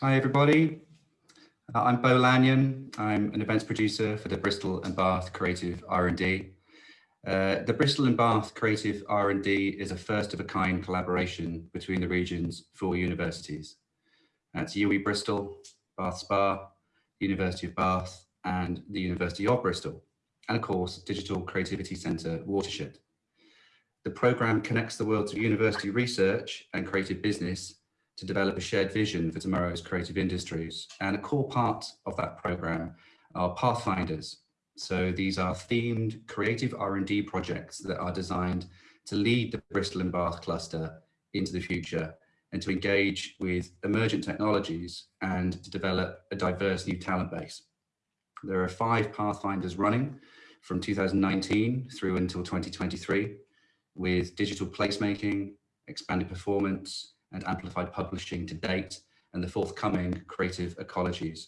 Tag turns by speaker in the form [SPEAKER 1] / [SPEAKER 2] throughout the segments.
[SPEAKER 1] Hi everybody, uh, I'm Bo Lanyon. I'm an events producer for the Bristol and Bath Creative R&D. Uh, the Bristol and Bath Creative R&D is a first of a kind collaboration between the region's four universities. That's UWE Bristol, Bath Spa, University of Bath and the University of Bristol, and of course Digital Creativity Centre Watershed. The programme connects the worlds of university research and creative business to develop a shared vision for tomorrow's creative industries. And a core part of that program are Pathfinders. So these are themed creative R&D projects that are designed to lead the Bristol and Bath cluster into the future and to engage with emergent technologies and to develop a diverse new talent base. There are five Pathfinders running from 2019 through until 2023 with digital placemaking, expanded performance, and amplified publishing to date and the forthcoming creative ecologies.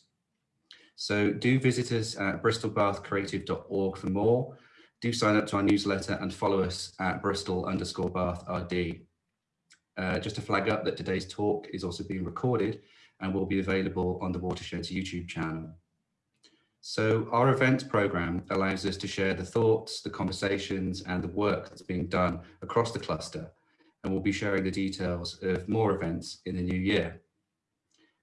[SPEAKER 1] So do visit us at bristolbathcreative.org for more. Do sign up to our newsletter and follow us at bristol underscore bath RD. Uh, just to flag up that today's talk is also being recorded and will be available on the Watershed's YouTube channel. So our events program allows us to share the thoughts, the conversations and the work that's being done across the cluster and we'll be sharing the details of more events in the new year.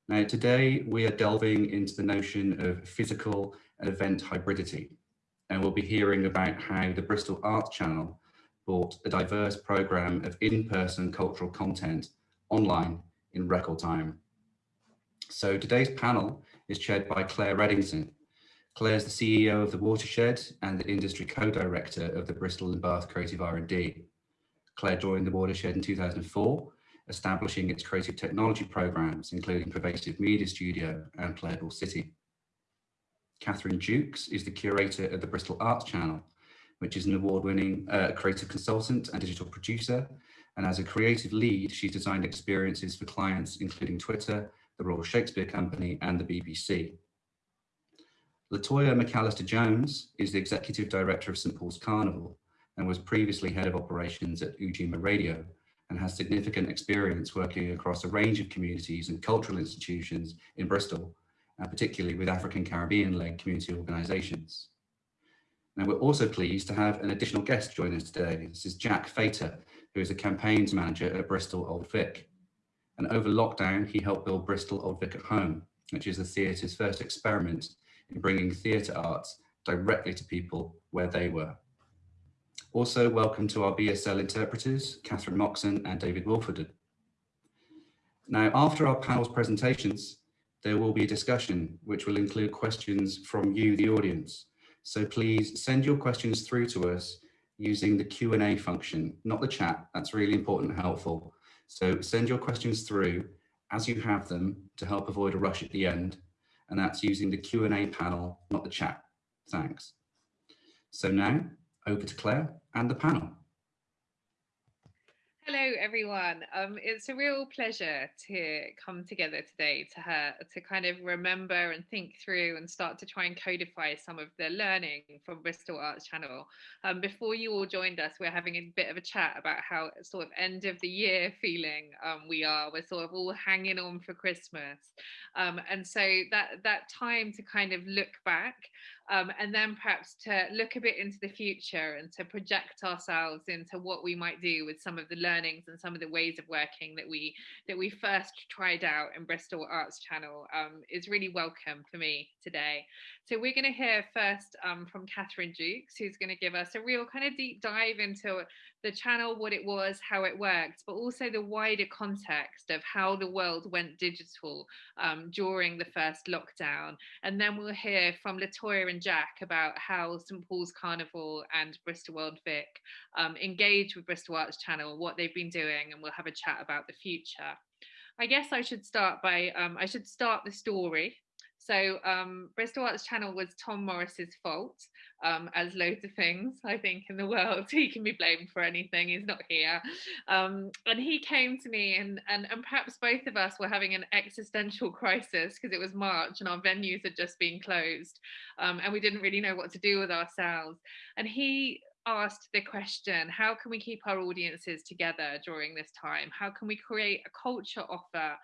[SPEAKER 1] Now, today we are delving into the notion of physical and event hybridity, and we'll be hearing about how the Bristol Arts Channel brought a diverse programme of in-person cultural content online in record time. So today's panel is chaired by Claire Reddington. Claire is the CEO of the Watershed and the industry co-director of the Bristol and Bath Creative R&D. Claire joined the Watershed in 2004, establishing its creative technology programs, including Pervasive Media Studio and Playable City. Catherine Jukes is the curator of the Bristol Arts Channel, which is an award-winning uh, creative consultant and digital producer. And as a creative lead, she's designed experiences for clients, including Twitter, the Royal Shakespeare Company, and the BBC. Latoya McAllister Jones is the executive director of St Paul's Carnival, and was previously head of operations at Ujima Radio and has significant experience working across a range of communities and cultural institutions in Bristol, and particularly with African Caribbean-led community organisations. Now, we're also pleased to have an additional guest join us today. This is Jack Fater, who is a campaigns manager at Bristol Old Vic. And over lockdown, he helped build Bristol Old Vic at Home, which is the theatre's first experiment in bringing theatre arts directly to people where they were. Also, welcome to our BSL interpreters, Catherine Moxon and David Wolford. Now, after our panel's presentations, there will be a discussion which will include questions from you, the audience. So please send your questions through to us using the Q&A function, not the chat. That's really important and helpful. So send your questions through as you have them to help avoid a rush at the end. And that's using the Q&A panel, not the chat. Thanks. So now over to Claire and the panel.
[SPEAKER 2] Hello, everyone. Um, it's a real pleasure to come together today to her to kind of remember and think through and start to try and codify some of the learning from Bristol Arts Channel. Um, before you all joined us, we're having a bit of a chat about how sort of end of the year feeling um, we are. We're sort of all hanging on for Christmas, um, and so that that time to kind of look back um, and then perhaps to look a bit into the future and to project ourselves into what we might do with some of the learnings and some of the ways of working that we that we first tried out in Bristol Arts Channel um, is really welcome for me today. So we're going to hear first um, from Catherine Jukes, who's going to give us a real kind of deep dive into the channel, what it was, how it worked, but also the wider context of how the world went digital um, during the first lockdown. And then we'll hear from Latoya and Jack about how St Paul's Carnival and Bristol Old Vic um, engage with Bristol Arts Channel, what they've been doing, and we'll have a chat about the future. I guess I should start by, um, I should start the story so um, Bristol Arts Channel was Tom Morris's fault, um, as loads of things I think in the world. He can be blamed for anything. He's not here, um, and he came to me, and, and and perhaps both of us were having an existential crisis because it was March and our venues had just been closed, um, and we didn't really know what to do with ourselves. And he asked the question how can we keep our audiences together during this time how can we create a culture offer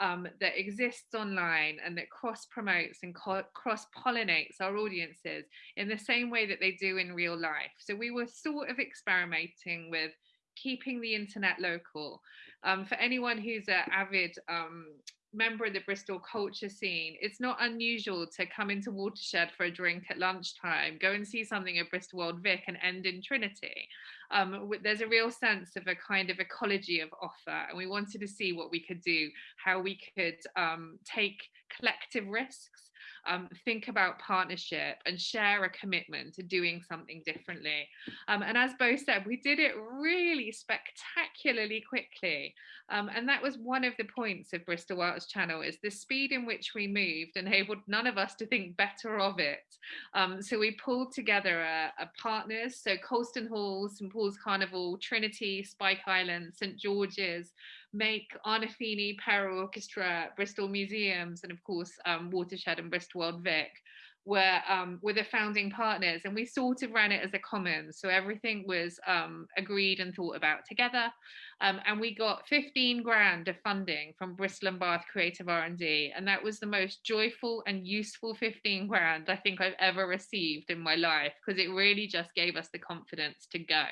[SPEAKER 2] um, that exists online and that cross promotes and cross pollinates our audiences in the same way that they do in real life. So we were sort of experimenting with keeping the internet local. Um, for anyone who's an avid um, member of the Bristol culture scene, it's not unusual to come into Watershed for a drink at lunchtime, go and see something at Bristol Old Vic and end in Trinity. Um, there's a real sense of a kind of ecology of offer and we wanted to see what we could do, how we could um, take collective risks um, think about partnership and share a commitment to doing something differently. Um, and as Bo said, we did it really spectacularly quickly. Um, and that was one of the points of Bristol Arts Channel is the speed in which we moved enabled none of us to think better of it. Um, so we pulled together a, a partners, so Colston Hall, St Paul's Carnival, Trinity, Spike Island, St George's, MAYK Arnolfini, Para Orchestra, Bristol Museums, and of course um, Watershed and Bristol Old Vic were um, were the founding partners, and we sort of ran it as a commons. So everything was um, agreed and thought about together, um, and we got 15 grand of funding from Bristol and Bath Creative R&D, and that was the most joyful and useful 15 grand I think I've ever received in my life because it really just gave us the confidence to go.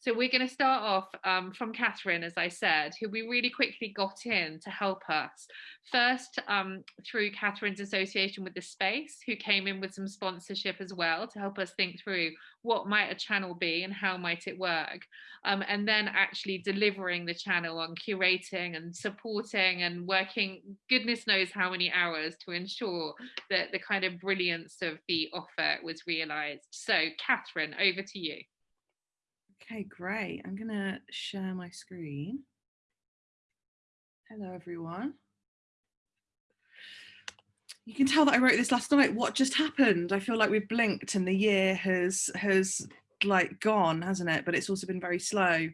[SPEAKER 2] So we're going to start off um, from Catherine, as I said, who we really quickly got in to help us. First, um, through Catherine's association with the space, who came in with some sponsorship as well to help us think through what might a channel be and how might it work. Um, and then actually delivering the channel on curating and supporting and working goodness knows how many hours to ensure that the kind of brilliance of the offer was realized. So Catherine, over to you.
[SPEAKER 3] Okay, great. I'm going to share my screen. Hello, everyone. You can tell that I wrote this last night. What just happened? I feel like we've blinked and the year has has like gone, hasn't it? But it's also been very slow.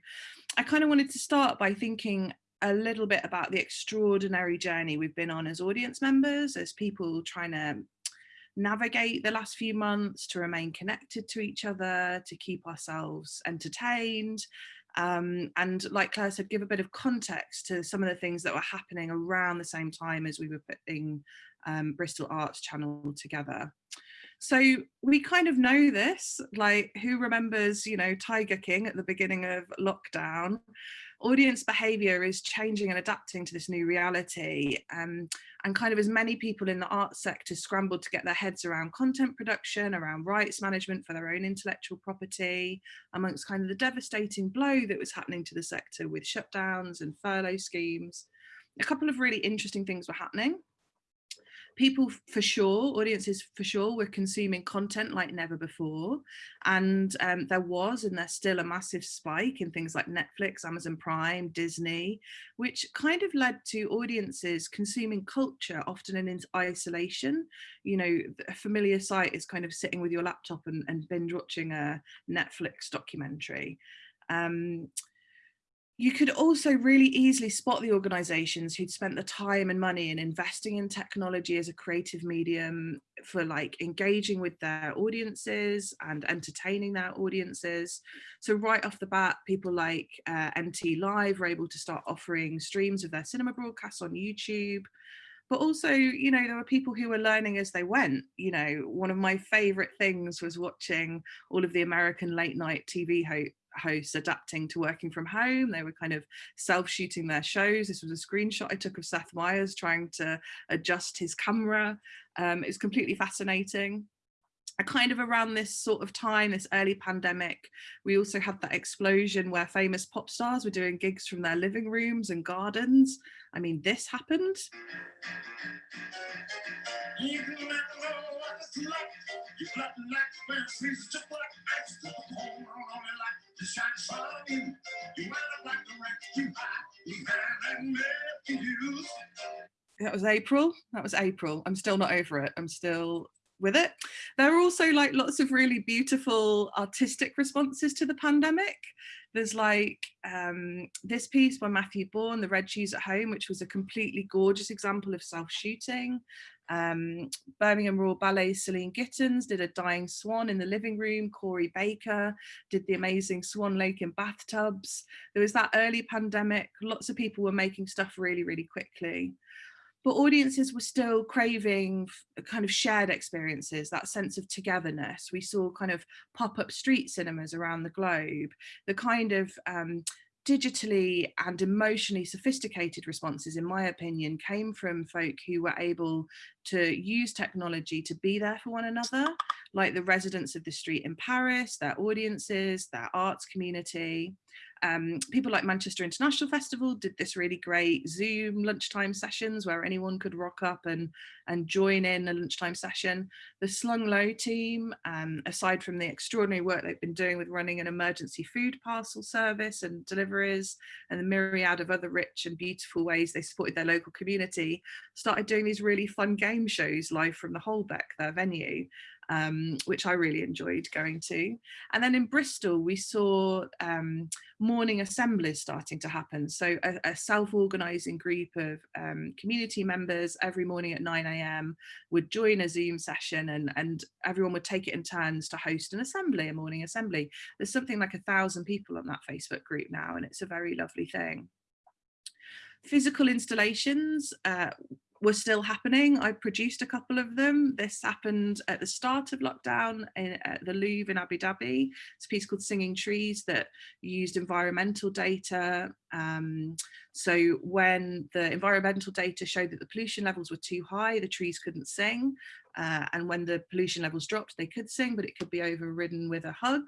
[SPEAKER 3] I kind of wanted to start by thinking a little bit about the extraordinary journey we've been on as audience members, as people trying to navigate the last few months, to remain connected to each other, to keep ourselves entertained. Um, and like Claire said, give a bit of context to some of the things that were happening around the same time as we were putting um, Bristol Arts Channel together. So we kind of know this, like who remembers, you know, Tiger King at the beginning of lockdown audience behavior is changing and adapting to this new reality um, and kind of as many people in the art sector scrambled to get their heads around content production around rights management for their own intellectual property amongst kind of the devastating blow that was happening to the sector with shutdowns and furlough schemes a couple of really interesting things were happening people for sure, audiences for sure, were consuming content like never before. And um, there was and there's still a massive spike in things like Netflix, Amazon Prime, Disney, which kind of led to audiences consuming culture often in isolation. You know, a familiar site is kind of sitting with your laptop and, and binge watching a Netflix documentary. Um, you could also really easily spot the organizations who'd spent the time and money in investing in technology as a creative medium for like engaging with their audiences and entertaining their audiences. So right off the bat, people like uh, NT Live were able to start offering streams of their cinema broadcasts on YouTube but also you know there were people who were learning as they went you know one of my favorite things was watching all of the american late night tv ho hosts adapting to working from home. They were kind of self-shooting their shows. This was a screenshot I took of Seth Meyers trying to adjust his camera. Um, it was completely fascinating. A kind of around this sort of time, this early pandemic, we also had that explosion where famous pop stars were doing gigs from their living rooms and gardens. I mean, this happened. That was April. That was April. I'm still not over it. I'm still with it. There are also like lots of really beautiful artistic responses to the pandemic. There's like um, this piece by Matthew Bourne, The Red Shoes at Home, which was a completely gorgeous example of self-shooting. Um, Birmingham Royal Ballet Celine Gittens did a dying swan in the living room. Corey Baker did the amazing Swan Lake in bathtubs. There was that early pandemic. Lots of people were making stuff really, really quickly but audiences were still craving kind of shared experiences, that sense of togetherness. We saw kind of pop-up street cinemas around the globe, the kind of um, digitally and emotionally sophisticated responses, in my opinion, came from folk who were able to use technology to be there for one another, like the residents of the street in Paris, their audiences, their arts community. Um, people like Manchester International Festival did this really great Zoom lunchtime sessions where anyone could rock up and, and join in a lunchtime session. The Slung Low team, um, aside from the extraordinary work they've been doing with running an emergency food parcel service and deliveries and the myriad of other rich and beautiful ways they supported their local community, started doing these really fun game shows live from the Holbeck, their venue um, which I really enjoyed going to. And then in Bristol, we saw um, morning assemblies starting to happen. So a, a self-organizing group of um, community members every morning at 9 a.m. would join a Zoom session and, and everyone would take it in turns to host an assembly, a morning assembly. There's something like a thousand people on that Facebook group now, and it's a very lovely thing physical installations uh, were still happening. I produced a couple of them. This happened at the start of lockdown in, at the Louvre in Abu Dhabi. It's a piece called Singing Trees that used environmental data. Um, so when the environmental data showed that the pollution levels were too high, the trees couldn't sing. Uh, and when the pollution levels dropped, they could sing, but it could be overridden with a hug.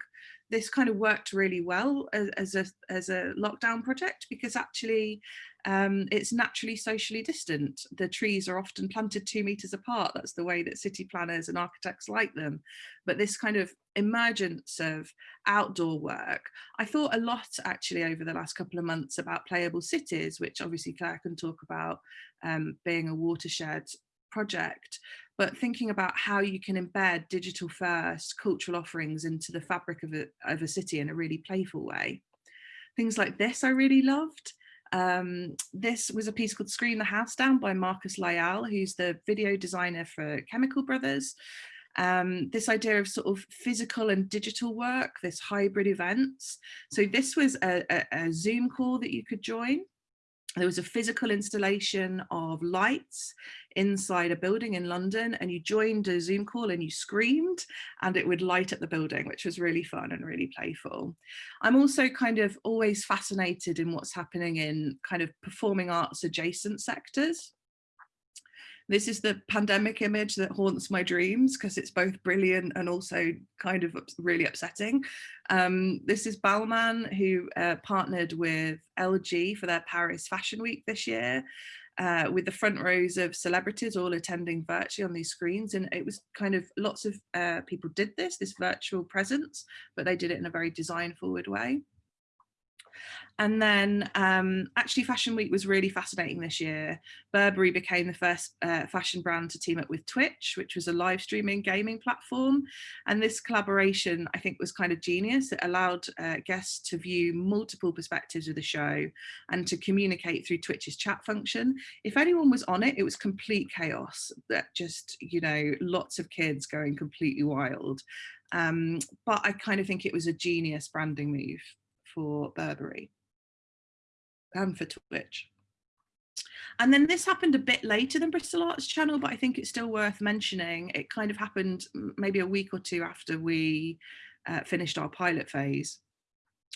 [SPEAKER 3] This kind of worked really well as, as a, as a lockdown project because actually um, it's naturally socially distant. The trees are often planted two meters apart. That's the way that city planners and architects like them. But this kind of emergence of outdoor work, I thought a lot actually over the last couple of months about playable cities, which obviously Claire can talk about um, being a watershed project, but thinking about how you can embed digital first cultural offerings into the fabric of a, of a city in a really playful way. Things like this I really loved. Um, this was a piece called Screen the House Down by Marcus Lyall, who's the video designer for Chemical Brothers. Um, this idea of sort of physical and digital work, this hybrid events. So this was a, a, a Zoom call that you could join there was a physical installation of lights inside a building in London and you joined a Zoom call and you screamed and it would light up the building, which was really fun and really playful. I'm also kind of always fascinated in what's happening in kind of performing arts adjacent sectors. This is the pandemic image that haunts my dreams because it's both brilliant and also kind of really upsetting. Um, this is Balmain who uh, partnered with LG for their Paris Fashion Week this year. Uh, with the front rows of celebrities all attending virtually on these screens and it was kind of lots of uh, people did this this virtual presence but they did it in a very design forward way and then um, actually Fashion Week was really fascinating this year. Burberry became the first uh, fashion brand to team up with Twitch, which was a live streaming gaming platform. And this collaboration, I think, was kind of genius. It allowed uh, guests to view multiple perspectives of the show and to communicate through Twitch's chat function. If anyone was on it, it was complete chaos that just, you know, lots of kids going completely wild. Um, but I kind of think it was a genius branding move for Burberry and for Twitch. And then this happened a bit later than Bristol Arts Channel, but I think it's still worth mentioning. It kind of happened maybe a week or two after we uh, finished our pilot phase.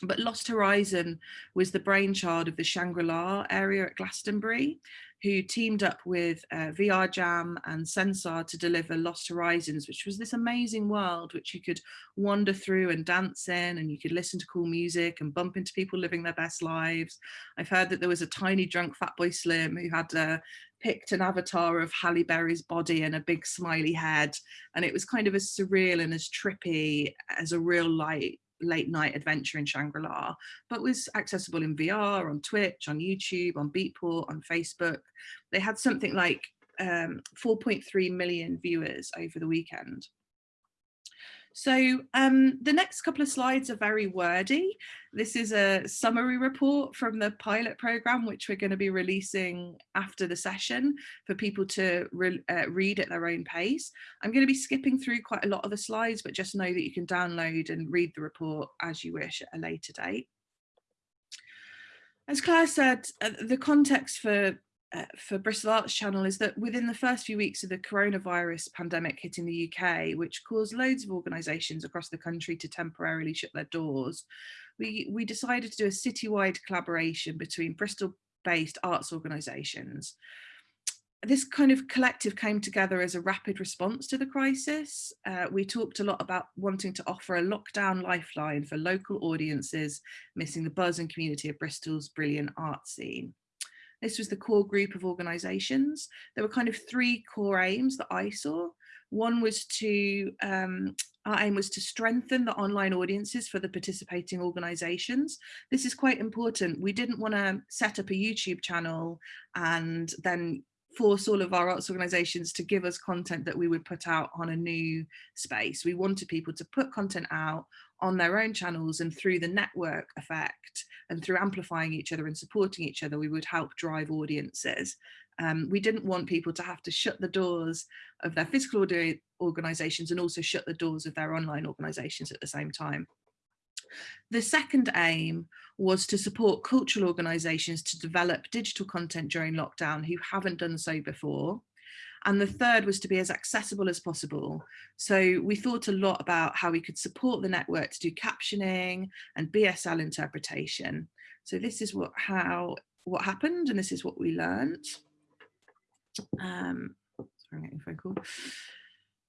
[SPEAKER 3] But Lost Horizon was the brainchild of the Shangri-La area at Glastonbury who teamed up with uh, VR Jam and Sansar to deliver Lost Horizons, which was this amazing world which you could wander through and dance in and you could listen to cool music and bump into people living their best lives. I've heard that there was a tiny drunk Fatboy Slim who had uh, picked an avatar of Halle Berry's body and a big smiley head. And it was kind of as surreal and as trippy as a real light late night adventure in Shangri-La, but was accessible in VR, on Twitch, on YouTube, on Beatport, on Facebook. They had something like um, 4.3 million viewers over the weekend. So um, the next couple of slides are very wordy. This is a summary report from the pilot program, which we're going to be releasing after the session for people to re uh, read at their own pace. I'm going to be skipping through quite a lot of the slides, but just know that you can download and read the report as you wish at a later date. As Claire said, uh, the context for uh, for Bristol Arts Channel is that within the first few weeks of the coronavirus pandemic hitting the UK, which caused loads of organisations across the country to temporarily shut their doors, we, we decided to do a citywide collaboration between Bristol-based arts organisations. This kind of collective came together as a rapid response to the crisis. Uh, we talked a lot about wanting to offer a lockdown lifeline for local audiences missing the buzz and community of Bristol's brilliant art scene. This was the core group of organisations. There were kind of three core aims that I saw. One was to, um, our aim was to strengthen the online audiences for the participating organisations. This is quite important. We didn't want to set up a YouTube channel and then force all of our arts organisations to give us content that we would put out on a new space. We wanted people to put content out on their own channels and through the network effect and through amplifying each other and supporting each other, we would help drive audiences. Um, we didn't want people to have to shut the doors of their physical organisations and also shut the doors of their online organisations at the same time. The second aim was to support cultural organisations to develop digital content during lockdown who haven't done so before. And the third was to be as accessible as possible. So we thought a lot about how we could support the network to do captioning and BSL interpretation. So this is what how what happened and this is what we learned. Um, sorry, I'm getting phone call.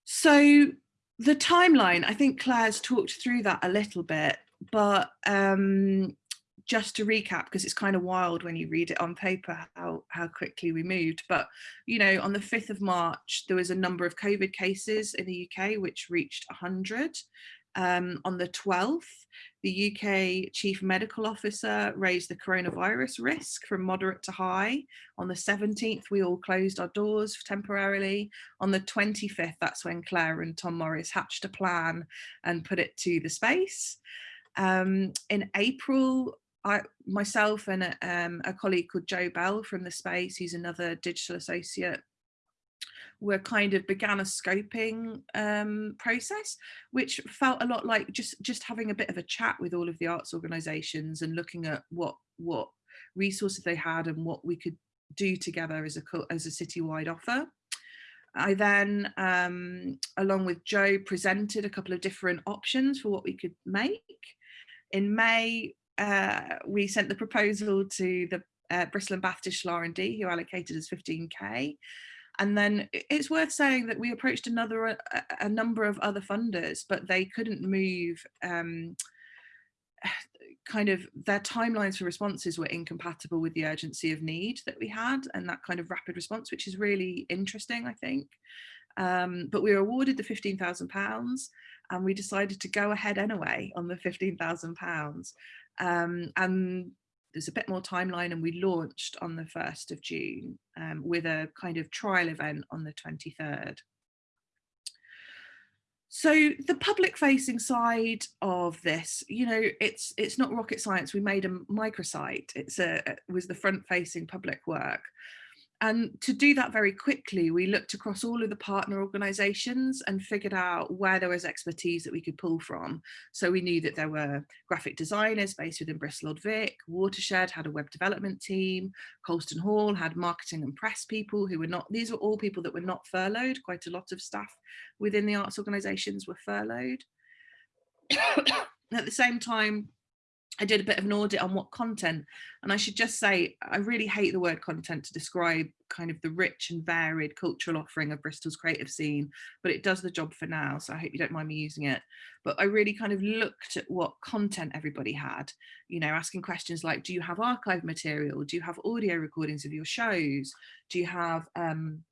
[SPEAKER 3] So the timeline, I think Claire's talked through that a little bit, but um, just to recap, because it's kind of wild when you read it on paper how, how quickly we moved. But, you know, on the 5th of March, there was a number of COVID cases in the UK, which reached 100. Um, on the 12th, the UK Chief Medical Officer raised the coronavirus risk from moderate to high. On the 17th, we all closed our doors temporarily. On the 25th, that's when Claire and Tom Morris hatched a plan and put it to the space. Um, in April, I myself and a, um, a colleague called Joe Bell from the space, who's another digital associate, were kind of began a scoping um, process, which felt a lot like just just having a bit of a chat with all of the arts organisations and looking at what what resources they had and what we could do together as a as a citywide offer. I then, um, along with Joe, presented a couple of different options for what we could make. In May, uh, we sent the proposal to the uh, Bristol and Bath Digital R&D who allocated us 15k. And then it's worth saying that we approached another a, a number of other funders, but they couldn't move um, kind of their timelines for responses were incompatible with the urgency of need that we had and that kind of rapid response, which is really interesting, I think. Um, but we were awarded the £15,000 and we decided to go ahead anyway on the £15,000. Um, and there's a bit more timeline and we launched on the 1st of June um, with a kind of trial event on the 23rd. So the public facing side of this, you know, it's it's not rocket science. We made a microsite. It's a it was the front facing public work. And to do that very quickly, we looked across all of the partner organisations and figured out where there was expertise that we could pull from. So we knew that there were graphic designers based within Bristol Vic, Watershed had a web development team, Colston Hall had marketing and press people who were not, these were all people that were not furloughed, quite a lot of staff within the arts organisations were furloughed. At the same time, I did a bit of an audit on what content, and I should just say, I really hate the word content to describe kind of the rich and varied cultural offering of Bristol's creative scene, but it does the job for now, so I hope you don't mind me using it. But I really kind of looked at what content everybody had, you know, asking questions like, do you have archive material? Do you have audio recordings of your shows? Do you have um,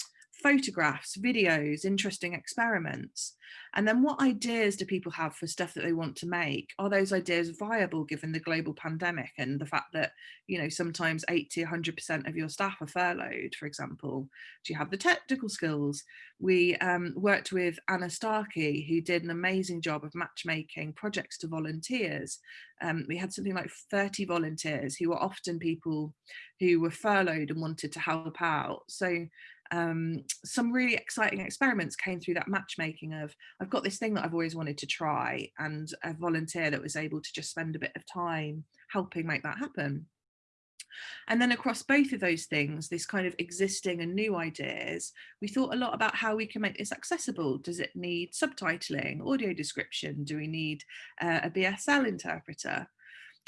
[SPEAKER 3] photographs, videos, interesting experiments. And then what ideas do people have for stuff that they want to make? Are those ideas viable given the global pandemic and the fact that, you know, sometimes 80, 100% of your staff are furloughed, for example? Do you have the technical skills? We um, worked with Anna Starkey, who did an amazing job of matchmaking projects to volunteers. Um, we had something like 30 volunteers who were often people who were furloughed and wanted to help out. So um, some really exciting experiments came through that matchmaking of I've got this thing that I've always wanted to try and a volunteer that was able to just spend a bit of time helping make that happen. And then across both of those things, this kind of existing and new ideas, we thought a lot about how we can make this accessible. Does it need subtitling, audio description? Do we need uh, a BSL interpreter?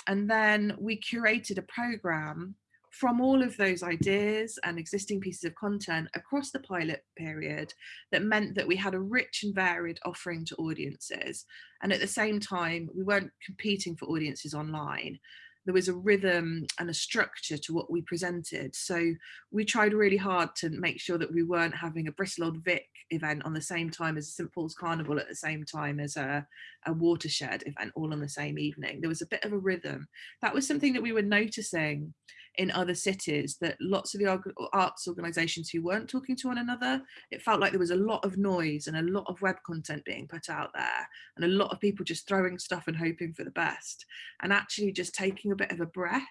[SPEAKER 3] And then we curated a program from all of those ideas and existing pieces of content across the pilot period that meant that we had a rich and varied offering to audiences. And at the same time, we weren't competing for audiences online. There was a rhythm and a structure to what we presented. So we tried really hard to make sure that we weren't having a Bristol Old Vic event on the same time as St Paul's Carnival at the same time as a, a watershed event all on the same evening. There was a bit of a rhythm. That was something that we were noticing in other cities that lots of the arts organizations who weren't talking to one another, it felt like there was a lot of noise and a lot of web content being put out there and a lot of people just throwing stuff and hoping for the best. And actually just taking a bit of a breath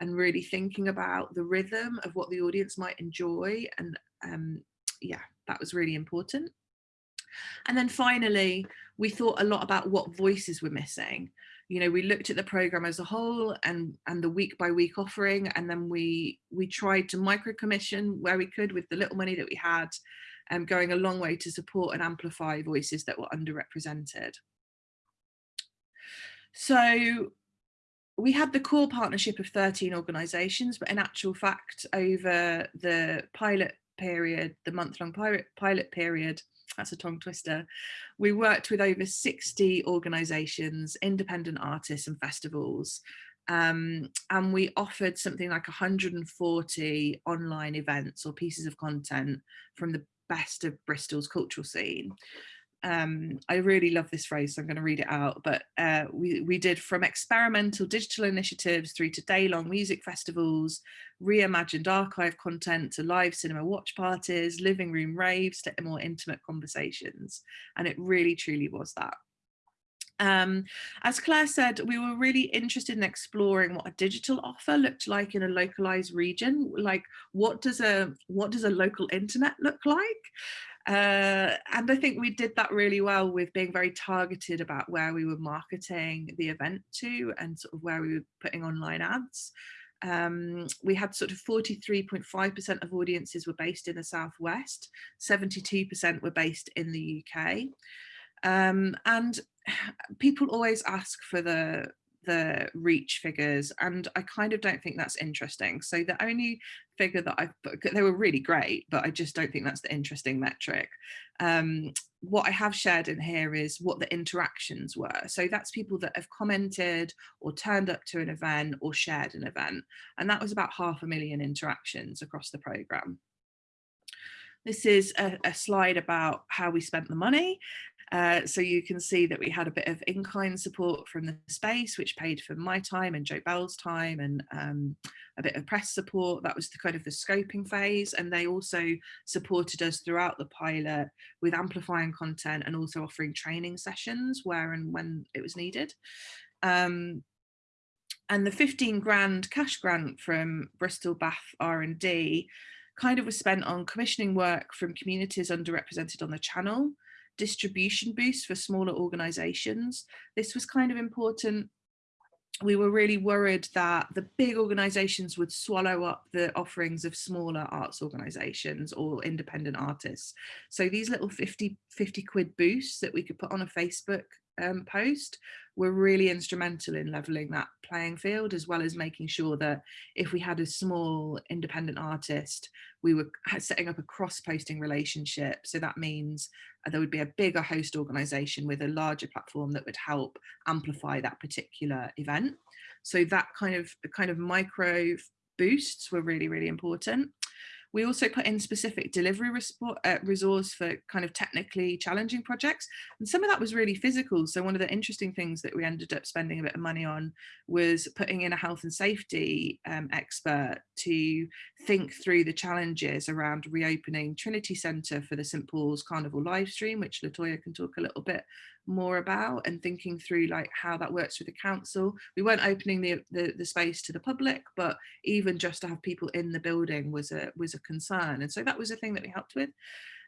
[SPEAKER 3] and really thinking about the rhythm of what the audience might enjoy and um, yeah that was really important. And then finally we thought a lot about what voices were missing you know we looked at the program as a whole and and the week by week offering and then we we tried to micro commission where we could with the little money that we had um, going a long way to support and amplify voices that were underrepresented. So we had the core partnership of 13 organizations but in actual fact over the pilot period the month-long pilot pilot period that's a tongue twister. We worked with over 60 organisations, independent artists and festivals. Um, and we offered something like 140 online events or pieces of content from the best of Bristol's cultural scene um, I really love this phrase, so I'm going to read it out, but uh, we, we did from experimental digital initiatives through to day-long music festivals, reimagined archive content to live cinema watch parties, living room raves to more intimate conversations. And it really truly was that. Um, as Claire said, we were really interested in exploring what a digital offer looked like in a localized region. Like, what does a what does a local internet look like? Uh, and I think we did that really well with being very targeted about where we were marketing the event to and sort of where we were putting online ads. Um, we had sort of 43.5% of audiences were based in the Southwest, 72% were based in the UK. Um, and people always ask for the the reach figures and I kind of don't think that's interesting. So the only figure that I've they were really great, but I just don't think that's the interesting metric. Um, what I have shared in here is what the interactions were. So that's people that have commented or turned up to an event or shared an event. And that was about half a million interactions across the program. This is a, a, slide about how we spent the money. Uh, so you can see that we had a bit of in-kind support from the space, which paid for my time and Joe Bell's time and um, a bit of press support. That was the kind of the scoping phase. And they also supported us throughout the pilot with amplifying content and also offering training sessions where and when it was needed. Um, and the 15 grand cash grant from Bristol Bath R&D kind of was spent on commissioning work from communities underrepresented on the channel, distribution boost for smaller organizations. This was kind of important. We were really worried that the big organizations would swallow up the offerings of smaller arts organizations or independent artists. So these little 50, 50 quid boosts that we could put on a Facebook um, post were really instrumental in leveling that playing field as well as making sure that if we had a small independent artist we were setting up a cross-posting relationship. So that means uh, there would be a bigger host organization with a larger platform that would help amplify that particular event. So that kind of kind of micro boosts were really really important We also put in specific delivery uh, resource for kind of technically challenging projects. And some of that was really physical. So one of the interesting things that we ended up spending a bit of money on was putting in a health and safety um, expert to think through the challenges around reopening Trinity Centre for the St Paul's Carnival live stream, which Latoya can talk a little bit more about and thinking through like how that works with the council. We weren't opening the, the, the space to the public, but even just to have people in the building was a was a concern. And so that was a thing that we helped with.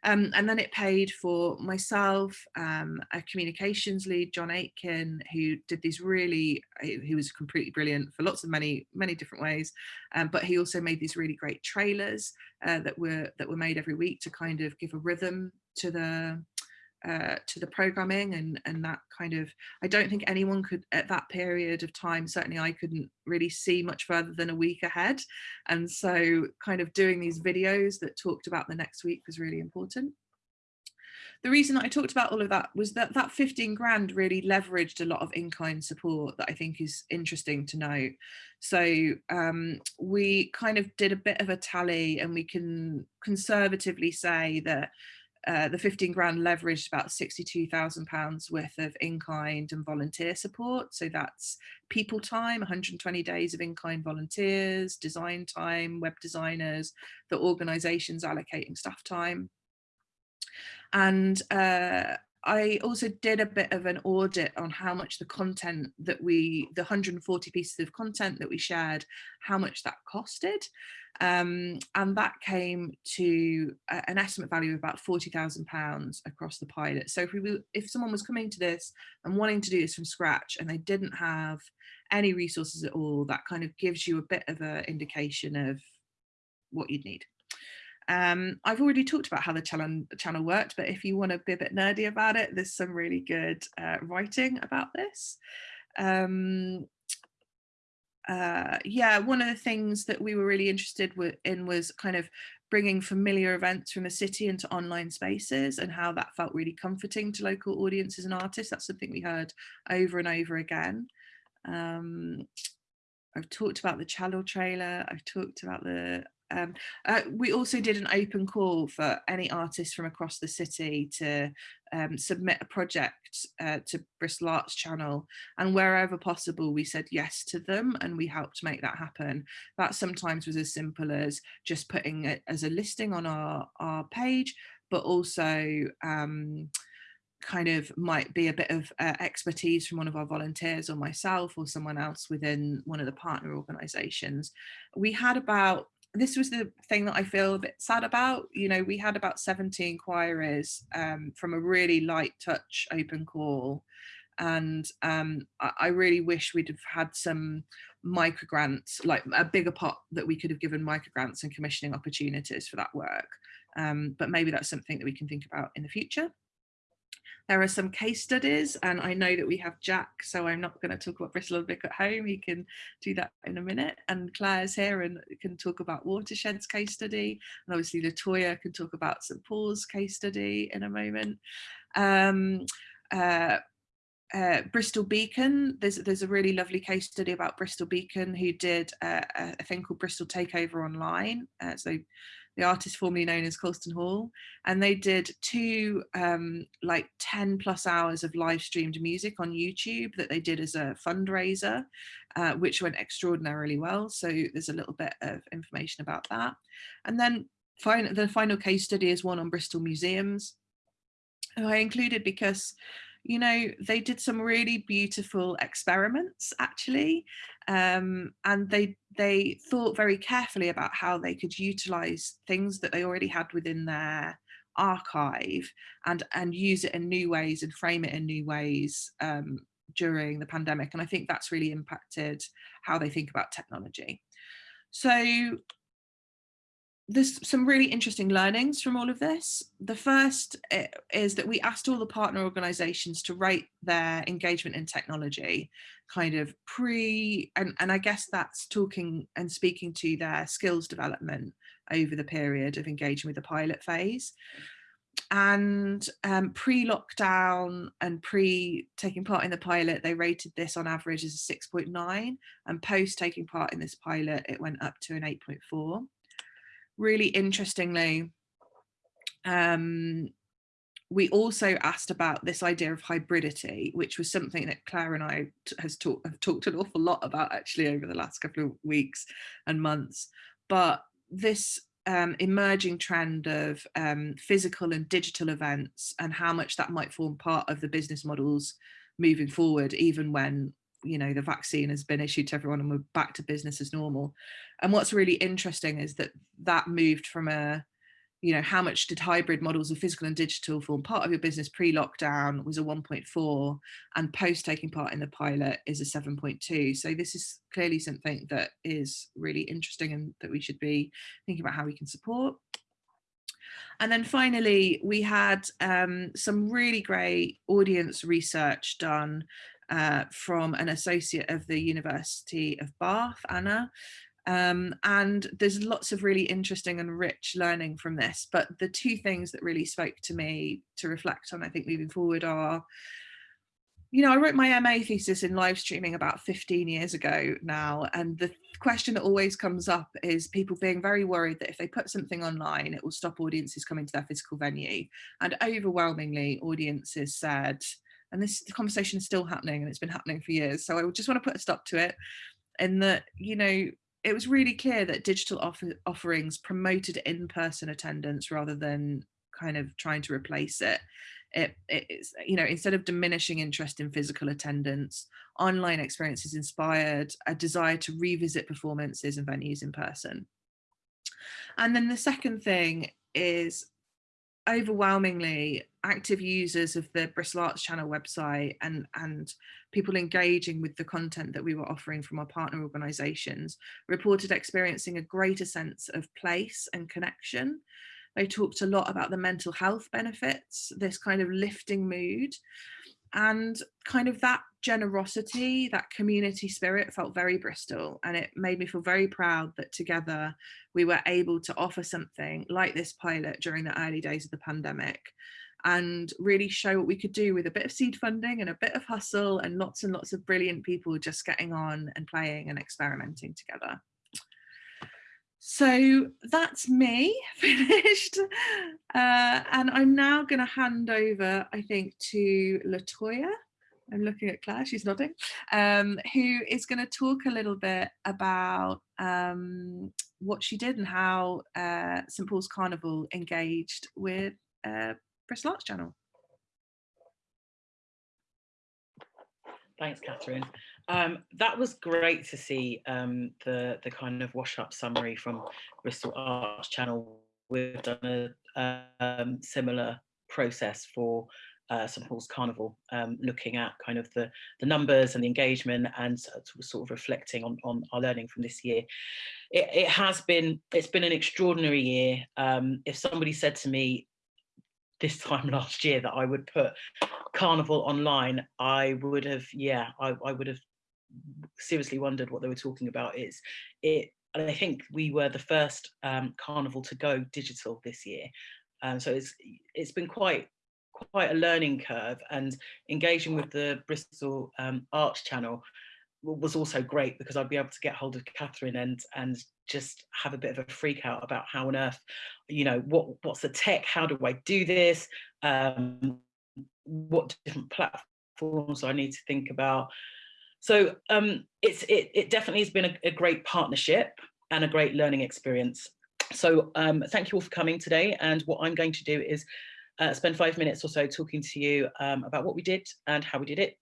[SPEAKER 3] Um, and then it paid for myself, um, a communications lead, John Aitken, who did these really, he was completely brilliant for lots of many, many different ways. Um, but he also made these really great trailers uh, that were that were made every week to kind of give a rhythm to the uh, to the programming and and that kind of I don't think anyone could at that period of time certainly I couldn't really see much further than a week ahead and so kind of doing these videos that talked about the next week was really important the reason that I talked about all of that was that that 15 grand really leveraged a lot of in-kind support that I think is interesting to note. So um, we kind of did a bit of a tally and we can conservatively say that uh, the 15 grand leveraged about 62,000 pounds worth of in-kind and volunteer support. So that's people time, 120 days of in-kind volunteers, design time, web designers, the organisations allocating staff time. And uh, I also did a bit of an audit on how much the content that we, the 140 pieces of content that we shared, how much that costed. Um, and that came to a, an estimate value of about £40,000 across the pilot. So if, we, if someone was coming to this and wanting to do this from scratch and they didn't have any resources at all, that kind of gives you a bit of an indication of what you'd need. Um, I've already talked about how the channel, channel worked, but if you want to be a bit nerdy about it, there's some really good uh, writing about this. Um, uh, yeah, one of the things that we were really interested in was kind of bringing familiar events from the city into online spaces and how that felt really comforting to local audiences and artists. That's something we heard over and over again. Um, I've talked about the channel trailer. I've talked about the um, uh, we also did an open call for any artists from across the city to um, submit a project uh, to Bristol Arts Channel and wherever possible we said yes to them and we helped make that happen. That sometimes was as simple as just putting it as a listing on our, our page but also um, kind of might be a bit of uh, expertise from one of our volunteers or myself or someone else within one of the partner organizations. We had about this was the thing that I feel a bit sad about. You know, we had about 70 inquiries um, from a really light touch open call. And um, I, I, really wish we'd have had some micro grants, like a bigger pot that we could have given micro grants and commissioning opportunities for that work. Um, but maybe that's something that we can think about in the future. There are some case studies and I know that we have Jack, so I'm not going to talk about Bristol Vic at home. He can do that in a minute. And Claire's here and can talk about Watershed's case study. And obviously Latoya can talk about St Paul's case study in a moment. Um, uh, uh, Bristol Beacon, there's there's a really lovely case study about Bristol Beacon who did uh, a thing called Bristol Takeover Online. Uh, so the artist formerly known as Colston Hall, and they did two um, like 10 plus hours of live streamed music on YouTube that they did as a fundraiser, uh, which went extraordinarily well. So there's a little bit of information about that. And then the final case study is one on Bristol museums. I included because you know, they did some really beautiful experiments actually, um, and they they thought very carefully about how they could utilize things that they already had within their archive and and use it in new ways and frame it in new ways um, during the pandemic. And I think that's really impacted how they think about technology. So there's some really interesting learnings from all of this. The first eh, is that we asked all the partner organizations to rate their engagement in technology kind of pre, and, and I guess that's talking and speaking to their skills development over the period of engaging with the pilot phase. And um, pre-lockdown and pre taking part in the pilot, they rated this on average as a 6.9 and post taking part in this pilot, it went up to an 8.4 really interestingly, um, we also asked about this idea of hybridity, which was something that Claire and I has talk, have talked an awful lot about actually over the last couple of weeks and months. But this um, emerging trend of um, physical and digital events and how much that might form part of the business models moving forward, even when you know the vaccine has been issued to everyone and we're back to business as normal. And what's really interesting is that that moved from a you know, how much did hybrid models of physical and digital form part of your business pre-lockdown was a 1.4 and post taking part in the pilot is a 7.2. So this is clearly something that is really interesting and that we should be thinking about how we can support. And then finally, we had um, some really great audience research done uh, from an associate of the University of Bath, Anna, um, and there's lots of really interesting and rich learning from this. But the two things that really spoke to me to reflect on, I think, moving forward are, you know, I wrote my MA thesis in live streaming about 15 years ago now. And the question that always comes up is people being very worried that if they put something online, it will stop audiences coming to their physical venue. And overwhelmingly, audiences said, and this conversation is still happening and it's been happening for years. So I just want to put a stop to it. in that, you know, it was really clear that digital offer offerings promoted in-person attendance rather than kind of trying to replace it. It, it's you know instead of diminishing interest in physical attendance online experiences inspired a desire to revisit performances and venues in person and then the second thing is overwhelmingly active users of the Bristol Arts Channel website and, and people engaging with the content that we were offering from our partner organisations reported experiencing a greater sense of place and connection. They talked a lot about the mental health benefits, this kind of lifting mood, and kind of that generosity, that community spirit felt very Bristol and it made me feel very proud that together we were able to offer something like this pilot during the early days of the pandemic and really show what we could do with a bit of seed funding and a bit of hustle and lots and lots of brilliant people just getting on and playing and experimenting together. So that's me finished. Uh, and I'm now going to hand over, I think, to Latoya. I'm looking at Claire, she's nodding, um, who is going to talk a little bit about um, what she did and how uh, St Paul's Carnival engaged with uh, Bristol Arts Channel.
[SPEAKER 4] Thanks, Catherine. Um, that was great to see um, the the kind of wash up summary from Bristol Arts Channel. We've done a um, similar process for uh, St Paul's Carnival, um, looking at kind of the the numbers and the engagement and sort of reflecting on on our learning from this year. It, it has been it's been an extraordinary year. Um, if somebody said to me this time last year that I would put Carnival online, I would have yeah I, I would have seriously wondered what they were talking about is it and I think we were the first um, carnival to go digital this year um, so it's it's been quite quite a learning curve and engaging with the Bristol um, Arts Channel was also great because I'd be able to get hold of Catherine and and just have a bit of a freak out about how on earth, you know, what what's the tech? How do I do this? Um, what different platforms I need to think about? So um, it's it, it definitely has been a, a, great partnership and a great learning experience. So um, thank you all for coming today. And what I'm going to do is uh, spend five minutes or so talking to you um, about what we did and how we did it.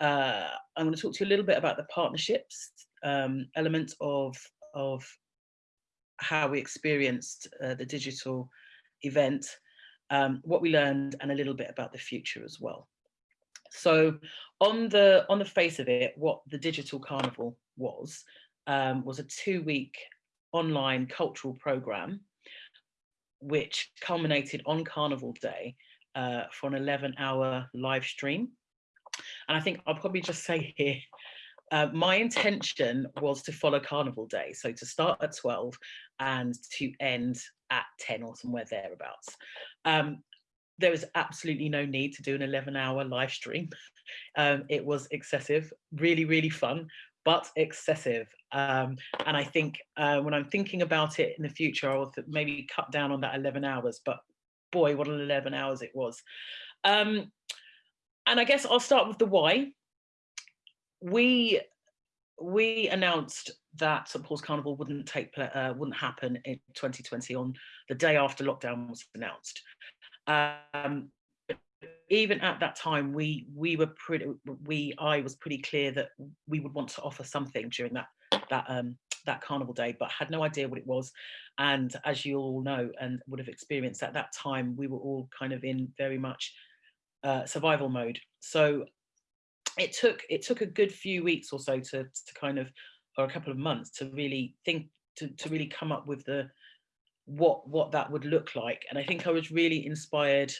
[SPEAKER 4] Uh, I'm going to talk to you a little bit about the partnerships um, element of, of how we experienced uh, the digital event, um, what we learned and a little bit about the future as well. So on the on the face of it, what the Digital Carnival was, um, was a two-week online cultural program, which culminated on Carnival Day uh, for an 11-hour live stream. And I think I'll probably just say here, uh, my intention was to follow Carnival Day, so to start at 12 and to end at 10 or somewhere thereabouts. Um, there was absolutely no need to do an 11 hour live stream. Um, it was excessive, really, really fun. but excessive. Um, and I think uh, when I'm thinking about it in the future, I'll maybe cut down on that 11 hours, but boy, what an 11 hours it was. Um, and I guess I'll start with the why. We we announced that St Paul's Carnival wouldn't take uh, wouldn't happen in 2020 on the day after lockdown was announced. Um, even at that time, we we were pretty we I was pretty clear that we would want to offer something during that that um that carnival day, but had no idea what it was. And as you all know and would have experienced at that time, we were all kind of in very much uh, survival mode. So it took it took a good few weeks or so to to kind of or a couple of months to really think to, to really come up with the what what that would look like and i think i was really inspired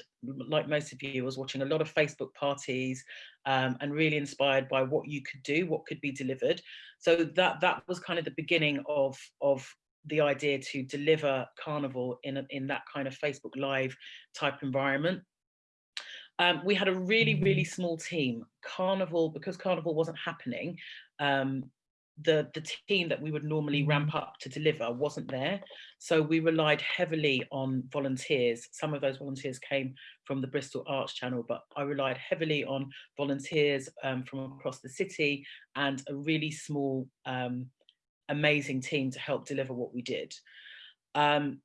[SPEAKER 4] like most of you I was watching a lot of facebook parties um, and really inspired by what you could do what could be delivered. So that that was kind of the beginning of of the idea to deliver carnival in a, in that kind of facebook live type environment. Um, we had a really really small team. Carnival because carnival wasn't happening um, the the team that we would normally ramp up to deliver wasn't there so we relied heavily on volunteers some of those volunteers came from the bristol arts channel but i relied heavily on volunteers um, from across the city and a really small um, amazing team to help deliver what we did um,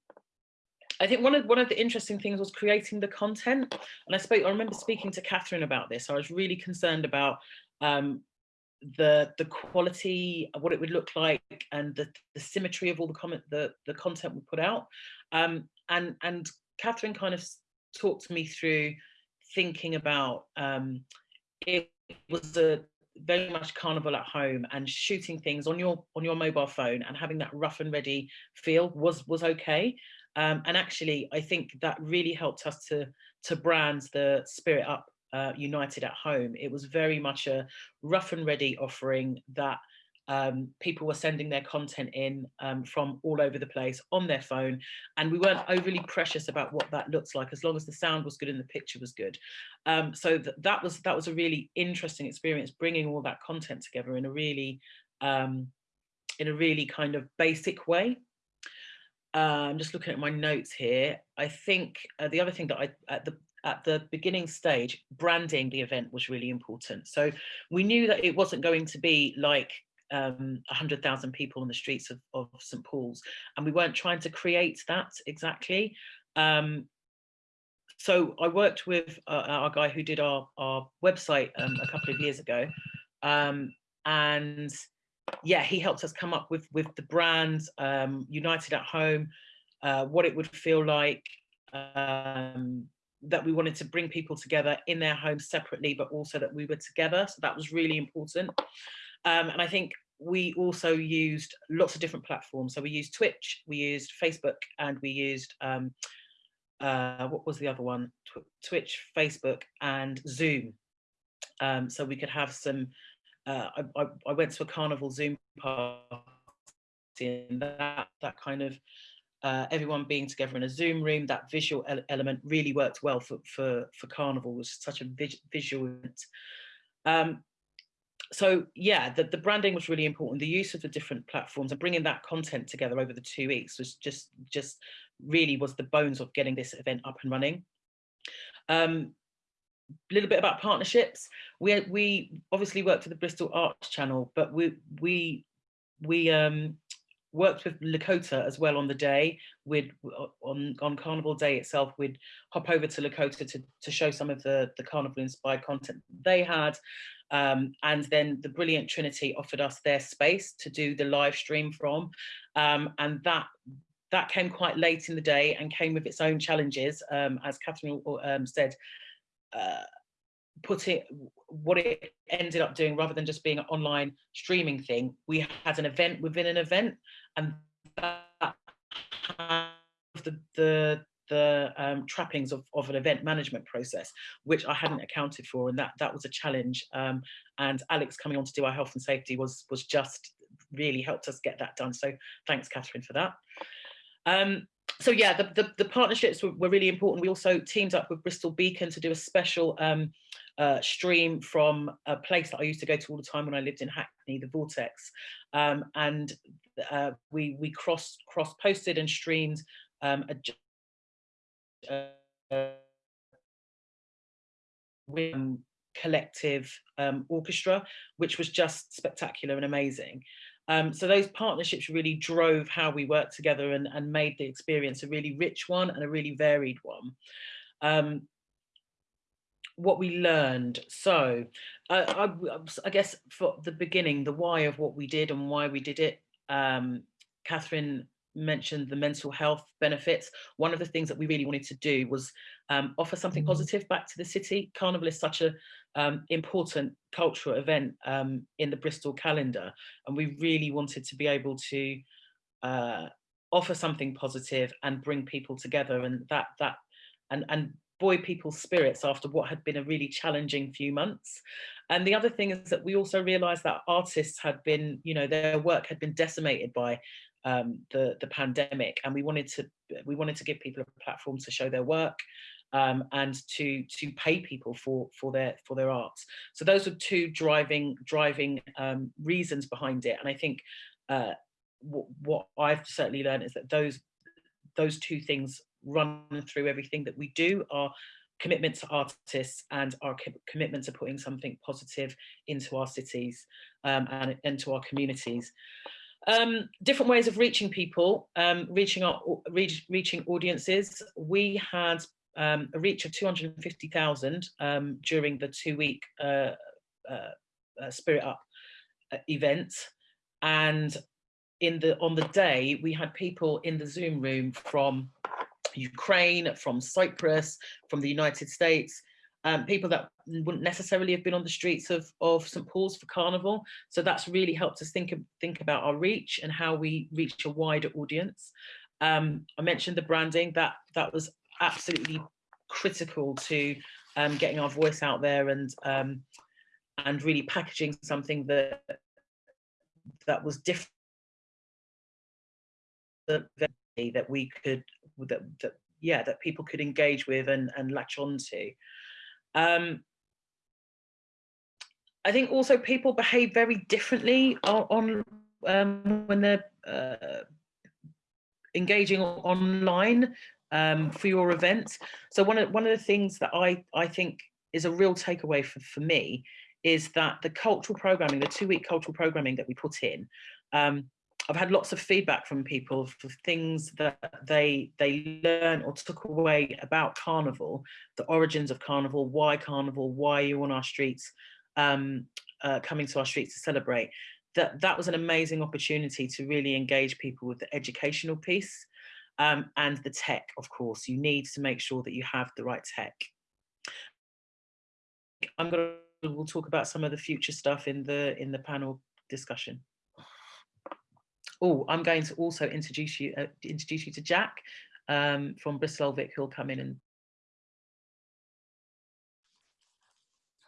[SPEAKER 4] I think one of one of the interesting things was creating the content, and I spoke. I remember speaking to Catherine about this. I was really concerned about um, the the quality of what it would look like and the, the symmetry of all the comment the the content we put out. Um, and and Catherine kind of talked me through thinking about um, it was a very much carnival at home and shooting things on your on your mobile phone and having that rough and ready feel was was okay. Um, and actually I think that really helped us to to brand the spirit up uh, United at Home, it was very much a rough and ready offering that um, people were sending their content in um, from all over the place on their phone and we weren't overly precious about what that looks like as long as the sound was good and the picture was good um, so th that was that was a really interesting experience bringing all that content together in a really um, in a really kind of basic way uh, I'm just looking at my notes here. I think uh, the other thing that I, at the at the beginning stage, branding the event was really important. So we knew that it wasn't going to be like um, 100,000 people on the streets of, of St. Paul's, and we weren't trying to create that exactly. Um, so I worked with uh, our guy who did our, our website um, a couple of years ago, um, and yeah, he helped us come up with, with the brand, um, United at Home, uh, what it would feel like, um, that we wanted to bring people together in their homes separately, but also that we were together. So that was really important. Um, and I think we also used lots of different platforms. So we used Twitch, we used Facebook, and we used, um, uh, what was the other one? Tw Twitch, Facebook, and Zoom. Um, so we could have some, uh, I, I, I, went to a carnival Zoom party and that, that kind of uh, everyone being together in a Zoom room, that visual ele element really worked well for, for, for Carnival, was such a vis visual um, so yeah, the, the branding was really important. The use of the different platforms and bringing that content together over the two weeks was just, just really was the bones of getting this event up and running. Um, a little bit about partnerships. We we obviously worked for the Bristol Arts Channel, but we we we um, worked with Lakota as well on the day. We'd on on Carnival Day itself, we'd hop over to Lakota to to show some of the the carnival inspired content they had. Um, and then the brilliant Trinity offered us their space to do the live stream from, um, and that that came quite late in the day and came with its own challenges, um, as Catherine um, said. Uh, put it what it ended up doing rather than just being an online streaming thing we had an event within an event and that the the the um, trappings of, of an event management process, which I hadn't accounted for, and that that was a challenge. Um, and Alex coming on to do our health and safety was was just really helped us get that done. So thanks, Catherine, for that. Um, so yeah, the, the, the partnerships were, were, really important. We also teamed up with Bristol Beacon to do a special um, uh, stream from a place that I used to go to all the time when I lived in Hackney, the Vortex, um, and uh, we we cross cross posted and streamed um, a, uh, collective um, orchestra, which was just spectacular and amazing. Um, so those partnerships really drove how we worked together and, and, made the experience a really rich one and a really varied one. Um, what we learned. So uh, I, I, guess for the beginning, the why of what we did and why we did it, um, Catherine mentioned the mental health benefits. One of the things that we really wanted to do was um, offer something mm-hmm. positive back to the city. Carnival is such a um, important cultural event um, in the Bristol calendar, and we really wanted to be able to uh, offer something positive and bring people together, and that that and and buoy people's spirits after what had been a really challenging few months. And the other thing is that we also realised that artists had been, you know, their work had been decimated by um, the the pandemic, and we wanted to we wanted to give people a platform to show their work um, and to to pay people for for their for their arts. So those were two driving driving um, reasons behind it, and I think uh, what, what I've certainly learned is that those those two things run through everything that we do. Our commitment to artists and our commitment to putting something positive into our cities um, and into our communities. Um, different ways of reaching people, um, reaching our reach, reaching audiences. We had um, a reach of 250,000 um, during the two-week uh, uh, uh, Spirit Up uh, event, and in the on the day we had people in the Zoom room from Ukraine, from Cyprus, from the United States, um, people that wouldn't necessarily have been on the streets of, of St Paul's for Carnival. So that's really helped us think, think about our reach and how we reach a wider audience. Um, I mentioned the branding, that, that was absolutely critical to um, getting our voice out there and um, and really packaging something that that was different that we could that, that yeah that people could engage with and and latch on to um, I think also people behave very differently on, on um, when they're uh, engaging online um, for your events. So one of one of the things that I I think is a real takeaway for, for me is that the cultural programming, the two week cultural programming that we put in, um, I've had lots of feedback from people for things that they they learn or took away about Carnival, the origins of Carnival, why Carnival, why you on our streets, um, uh, coming to our streets to celebrate. That that was an amazing opportunity to really engage people with the educational piece um, and the tech, of course. You need to make sure that you have the right tech. I'm going to we'll talk about some of the future stuff in the in the panel discussion. Oh, I'm going to also introduce you uh, introduce you to Jack um, from Bristol Vic, who'll come in and.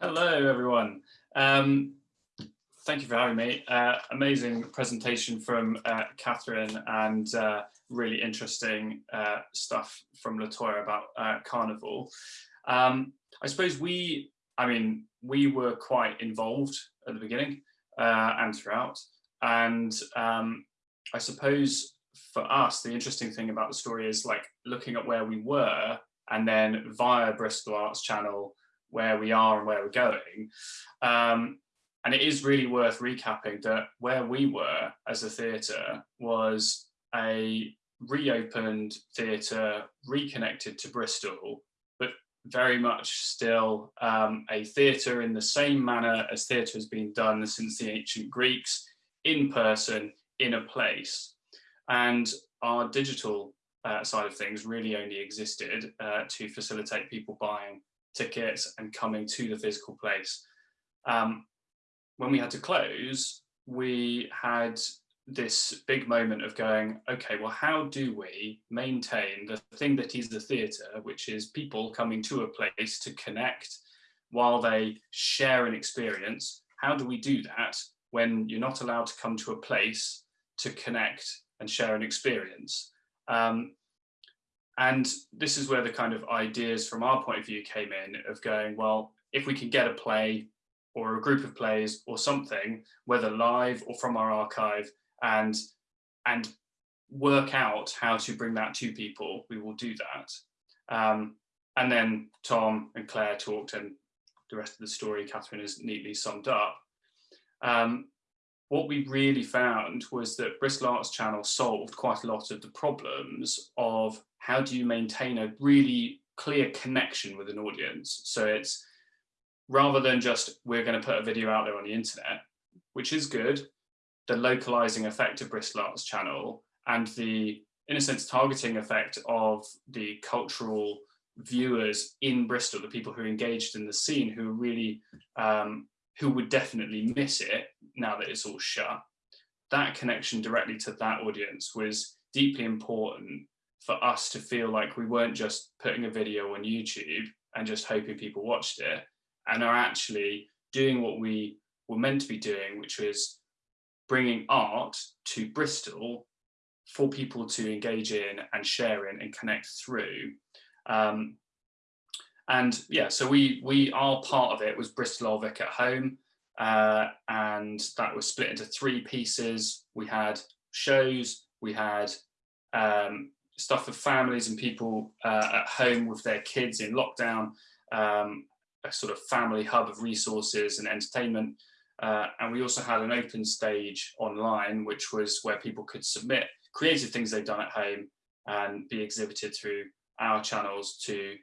[SPEAKER 5] Hello, everyone. Um, thank you for having me. Uh, amazing presentation from uh, Catherine and uh, really interesting uh, stuff from Latoya about uh, Carnival. Um, I suppose we, I mean, we were quite involved at the beginning uh, and throughout. And um, I suppose for us, the interesting thing about the story is like looking at where we were and then via Bristol Arts Channel, where we are and where we're going. Um, and it is really worth recapping that where we were as a theatre was a reopened theatre, reconnected to Bristol, but very much still um, a theatre in the same manner as theatre has been done since the ancient Greeks, in person, in a place. And our digital uh, side of things really only existed uh, to facilitate people buying tickets and coming to the physical place. Um, when we had to close, we had this big moment of going, okay, well, how do we maintain the thing that is the theatre, which is people coming to a place to connect while they share an experience? How do we do that when you're not allowed to come to a place to connect and share an experience? Um, and this is where the kind of ideas from our point of view came in of going, well, if we can get a play or a group of plays or something, whether live or from our archive, and and work out how to bring that to people, we will do that. Um, and then Tom and Claire talked, and the rest of the story Catherine has neatly summed up. Um, what we really found was that Bristol Arts Channel solved quite a lot of the problems of how do you maintain a really clear connection with an audience. So it's rather than just we're going to put a video out there on the internet, which is good, the localizing effect of Bristol Arts Channel and the, in a sense, targeting effect of the cultural viewers in Bristol, the people who are engaged in the scene, who are really, um, who would definitely miss it now that it's all shut. That connection directly to that audience was deeply important for us to feel like we weren't just putting a video on YouTube and just hoping people watched it and are actually doing what we were meant to be doing, which was bringing art to Bristol for people to engage in and share in and connect through. Um, and yeah, so we we our part of it was Bristol Old Vic at home, uh, and that was split into three pieces. We had shows, we had um, stuff for families and people uh, at home with their kids in lockdown, um, a sort of family hub of resources and entertainment. Uh, and we also had an open stage online, which was where people could submit creative things they'd done at home and be exhibited through our channels to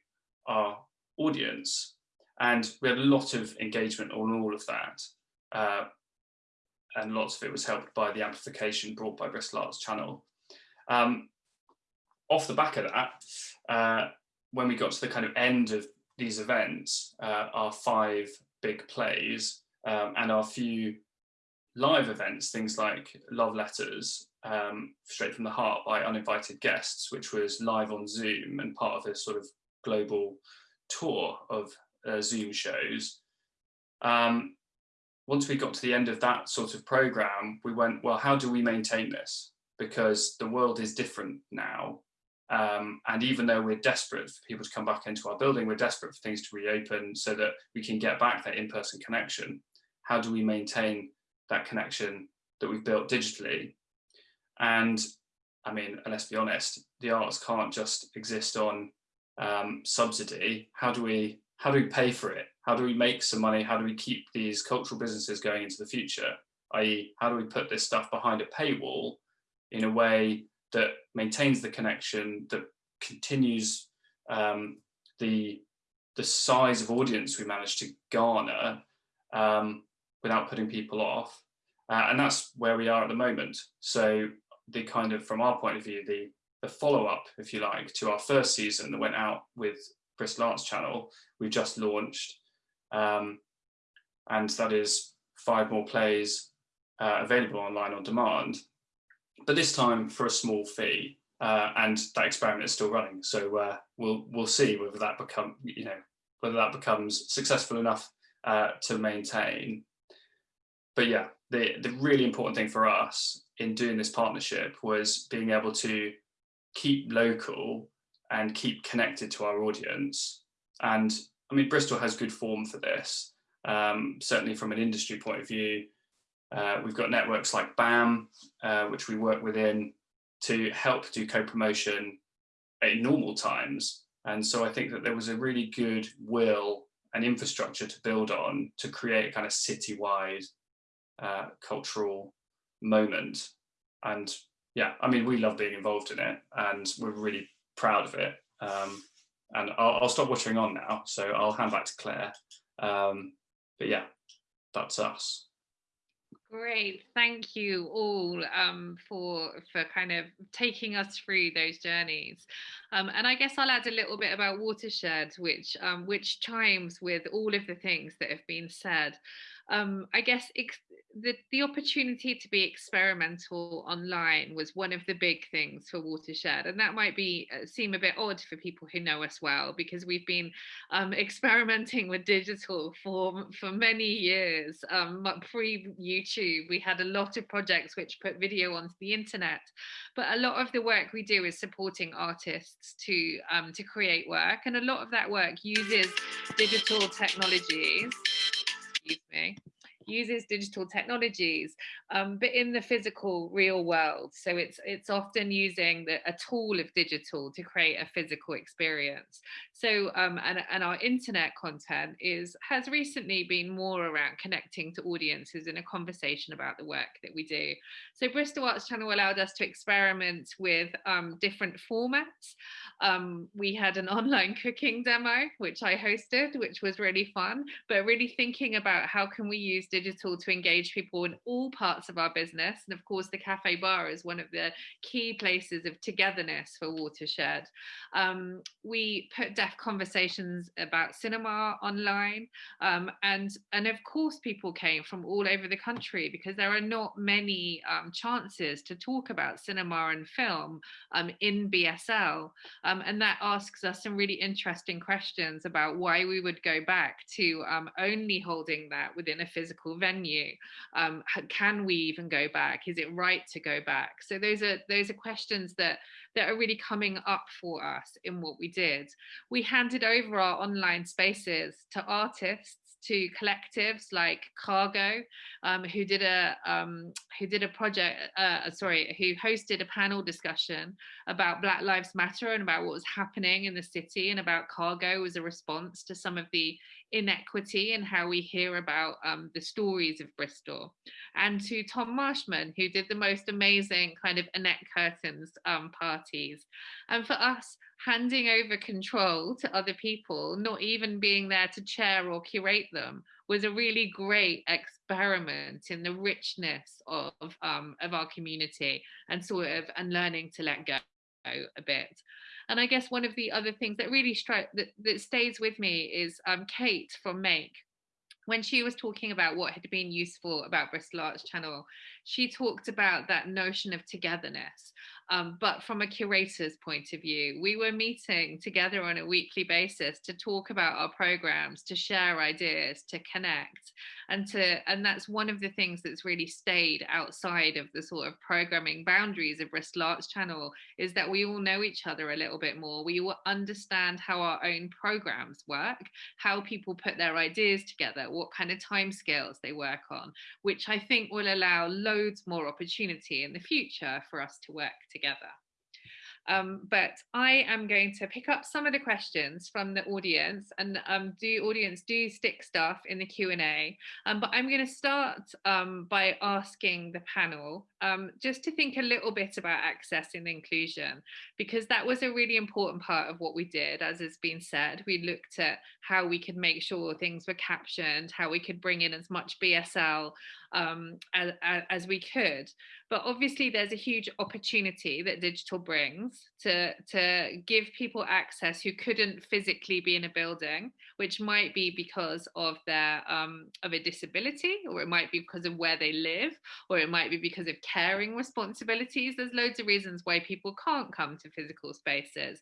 [SPEAKER 5] our audience. And we had a lot of engagement on all of that. Uh, and lots of it was helped by the amplification brought by Bristol Arts Channel. Um, off the back of that, uh, when we got to the kind of end of these events, uh, our five big plays um, and our few live events, things like Love Letters, um, Straight from the Heart by Uninvited Guests, which was live on Zoom and part of this sort of global tour of uh, Zoom shows. Um, once we got to the end of that sort of program, we went, well, how do we maintain this? Because the world is different now. Um, and even though we're desperate for people to come back into our building, we're desperate for things to reopen so that we can get back that in-person connection. How do we maintain that connection that we've built digitally? And I mean, let's be honest, the arts can't just exist on um, subsidy. How do we how do we pay for it? How do we make some money? How do we keep these cultural businesses going into the future? I.e., how do we put this stuff behind a paywall in a way that maintains the connection, that continues um, the the size of audience we managed to garner um, without putting people off. Uh, and that's where we are at the moment. So the kind of, from our point of view, the, the follow-up, if you like, to our first season that went out with Bristol Arts Channel, we've just launched. Um, and that is five more plays uh, available online on demand but this time for a small fee. Uh, and that experiment is still running. So uh, we'll we'll see whether that become you know whether that becomes successful enough uh, to maintain. But yeah, the the really important thing for us in doing this partnership was being able to keep local and keep connected to our audience. And I mean, Bristol has good form for this. Um, certainly from an industry point of view, uh, we've got networks like BAM, uh, which we work within to help do co-promotion in normal times. And so I think that there was a really good will and infrastructure to build on to create a kind of citywide uh, cultural moment. And yeah, I mean, we love being involved in it and we're really proud of it. Um, and I'll, I'll, stop watching on now. So I'll hand back to Claire. Um, but yeah, that's us.
[SPEAKER 2] Great, thank you all um, for for kind of taking us through those journeys, um, and I guess I'll add a little bit about Watershed, which um, which chimes with all of the things that have been said. um, I guess the, the opportunity to be experimental online was one of the big things for Watershed. And that might be uh, seem a bit odd for people who know us well, because we've been um, experimenting with digital for, for many years. Um, Pre-YouTube, we had a lot of projects which put video onto the internet. But a lot of the work we do is supporting artists to, um, to create work. And a lot of that work uses digital technologies. Excuse me uses digital technologies, um, but in the physical real world. So it's it's often using the, a tool of digital to create a physical experience. So um, and, and our internet content is has recently been more around connecting to audiences in a conversation about the work that we do. So Bristol Arts Channel allowed us to experiment with um, different formats. Um, we had an online cooking demo, which I hosted, which was really fun, but really thinking about how can we use digital to engage people in all parts of our business. And of course, the cafe bar is one of the key places of togetherness for Watershed. Um, we put deaf conversations about cinema online. Um, and, and of course, people came from all over the country because there are not many um, chances to talk about cinema and film um, in BSL. Um, and that asks us some really interesting questions about why we would go back to um, only holding that within a physical physical venue? Um, can we even go back? Is it right to go back? So those are those are questions that that are really coming up for us in what we did. We handed over our online spaces to artists to collectives like Cargo, um, who did a um, who did a project, uh, sorry, who hosted a panel discussion about Black Lives Matter and about what was happening in the city and about Cargo as a response to some of the inequity and how we hear about um, the stories of Bristol. And to Tom Marshman, who did the most amazing kind of Annette Curtains um, parties. And for us, handing over control to other people, not even being there to chair or curate them, was a really great experiment in the richness of, um, of our community and sort of and learning to let go a bit. And I guess one of the other things that really strike that, that stays with me is um, Kate from MAYK. When she was talking about what had been useful about Bristol Arts Channel, she talked about that notion of togetherness um, but from a curator's point of view, we were meeting together on a weekly basis to talk about our programs, to share ideas, to connect, and to and that's one of the things that's really stayed outside of the sort of programming boundaries of Bristol Arts Channel is that we all know each other a little bit more. We all understand how our own programs work, how people put their ideas together, what kind of timescales they work on, which I think will allow loads more opportunity in the future for us to work together together. Um, but I am going to pick up some of the questions from the audience and um, do audience do stick stuff in the Q&A. Um, but I'm going to start um, by asking the panel um, just to think a little bit about access and inclusion, because that was a really important part of what we did, as has been said. We looked at how we could make sure things were captioned, how we could bring in as much BSL um, as, as, we could. But obviously there's a huge opportunity that digital brings to, to give people access who couldn't physically be in a building, which might be because of their um, of a disability, or it might be because of where they live, or it might be because of caring responsibilities. There's loads of reasons why people can't come to physical spaces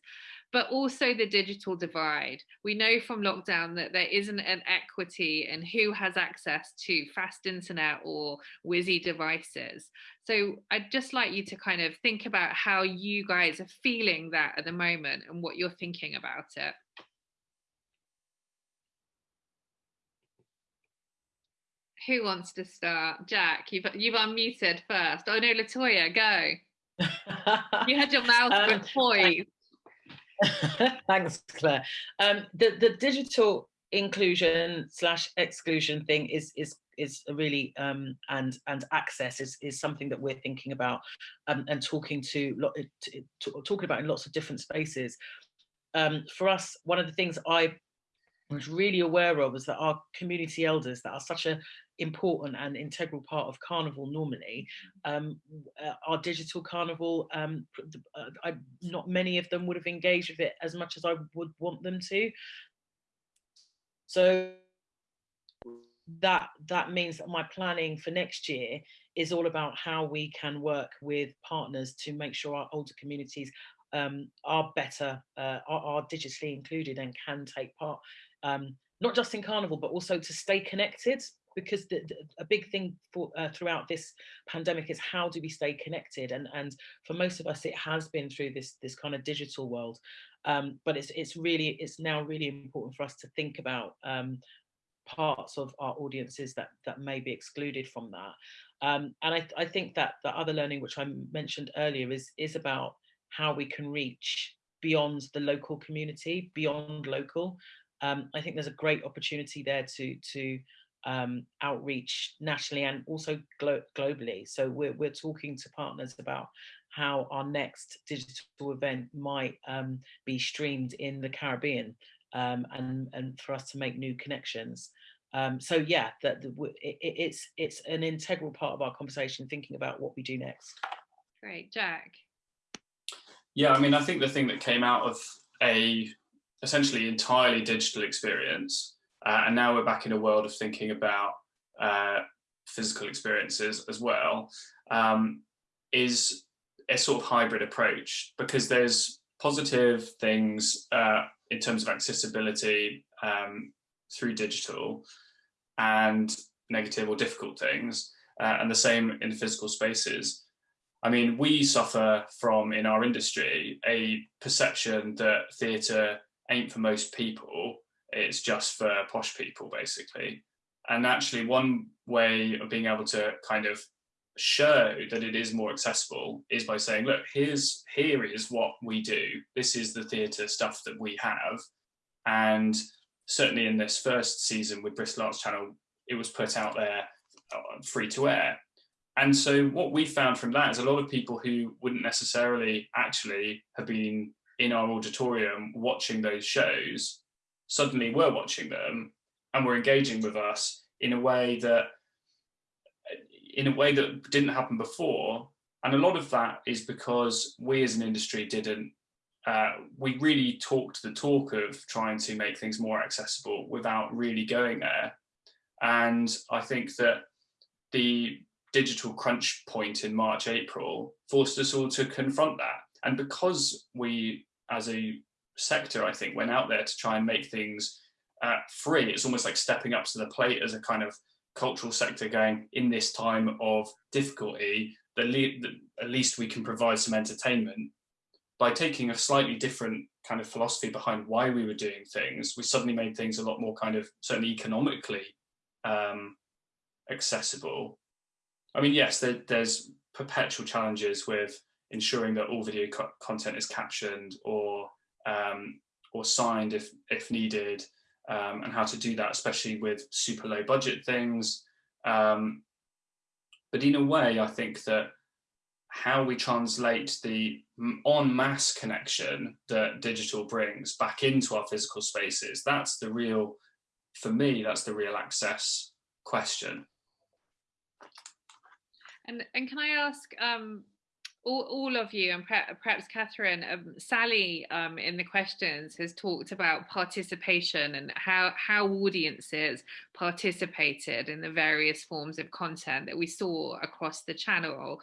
[SPEAKER 2] but also the digital divide. We know from lockdown that there isn't an equity in who has access to fast internet or whizzy devices. So I'd just like you to kind of think about how you guys are feeling that at the moment and what you're thinking about it. Who wants to start? Jack, you've, you've unmuted first. Oh no, Latoya, go. you had your mouth um, poised.
[SPEAKER 4] Thanks, Claire. Um, the the digital inclusion slash exclusion thing is is is really um, and and access is is something that we're thinking about um, and talking to, to, to, talking about in lots of different spaces. Um, for us, one of the things I was really aware of was that our community elders that are such a important and integral part of carnival normally. Um, uh, our digital carnival um, uh, I, not many of them would have engaged with it as much as I would want them to. So that that means that my planning for next year is all about how we can work with partners to make sure our older communities um, are better, uh, are, are, digitally included and can take part, um, not just in Carnival, but also to stay connected because the, the, a big thing for uh, throughout this pandemic is how do we stay connected? And and for most of us it has been through this this kind of digital world. Um, but it's it's really it's now really important for us to think about um, parts of our audiences that that may be excluded from that. Um, and I, I think that the other learning which I mentioned earlier is is about how we can reach beyond the local community beyond local. Um, I think there's a great opportunity there to to um, outreach nationally and also glo globally. So we're, we're talking to partners about how our next digital event might um, be streamed in the Caribbean um, and, and for us to make new connections. Um, so yeah, that it, it's it's an integral part of our conversation, thinking about what we do next.
[SPEAKER 2] Great, Jack.
[SPEAKER 5] Yeah, I mean, I think the thing that came out of a essentially entirely digital experience, uh, and now we're back in a world of thinking about uh, physical experiences as well, um, is a sort of hybrid approach because there's positive things uh, in terms of accessibility um, through digital and negative or difficult things uh, and the same in physical spaces. I mean, we suffer from, in our industry, a perception that theatre ain't for most people, it's just for posh people, basically. And actually one way of being able to kind of show that it is more accessible is by saying, look, here's here is what we do. This is the theatre stuff that we have. And certainly in this first season with Bristol Arts Channel, it was put out there uh, free to air. And so what we found from that is a lot of people who wouldn't necessarily actually have been in our auditorium watching those shows suddenly were watching them and were engaging with us in a way that in a way that didn't happen before. And a lot of that is because we as an industry didn't, uh, we really talked the talk of trying to make things more accessible without really going there. And I think that the digital crunch point in March, April forced us all to confront that. And because we, as a sector, I think, went out there to try and make things uh, free, it's almost like stepping up to the plate as a kind of cultural sector going in this time of difficulty, the, the, at least we can provide some entertainment. By taking a slightly different kind of philosophy behind why we were doing things, we suddenly made things a lot more kind of certainly economically um, accessible. I mean, yes, there, there's perpetual challenges with ensuring that all video co content is captioned or um, or signed if if needed, um, and how to do that, especially with super low budget things. Um, but in a way, I think that how we translate the en masse connection that digital brings back into our physical spaces, that's the real, for me, that's the real access question.
[SPEAKER 2] And, and can I ask, um, all, all of you and perhaps Catherine, um, Sally um, in the questions has talked about participation and how, how audiences participated in the various forms of content that we saw across the channel.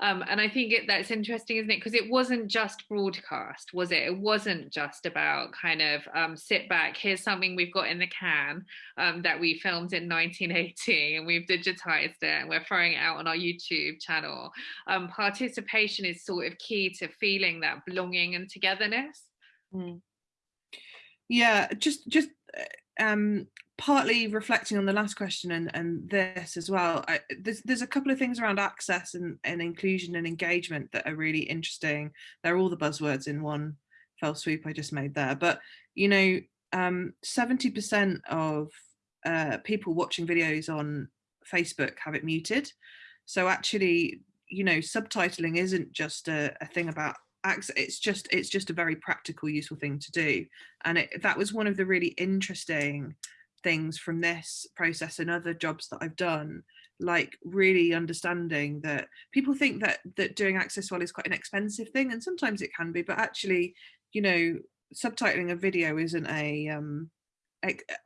[SPEAKER 2] Um, and I think it, that's interesting, isn't it? Because it wasn't just broadcast, was it? It wasn't just about kind of um, sit back, here's something we've got in the can um, that we filmed in 1980 and we've digitized it and we're throwing it out on our YouTube channel. Um, participation is sort of key to feeling that belonging and togetherness.
[SPEAKER 3] Mm. Yeah, just just uh, um partly reflecting on the last question and, and this as well, I, there's, there's a couple of things around access and, and inclusion and engagement that are really interesting. They're all the buzzwords in one fell swoop I just made there. But, you know, 70% um, of uh, people watching videos on Facebook have it muted. So actually, you know, subtitling isn't just a, a thing about access it's just it's just a very practical useful thing to do and it, that was one of the really interesting things from this process and other jobs that I've done like really understanding that people think that that doing access well is quite an expensive thing and sometimes it can be but actually you know subtitling a video isn't a um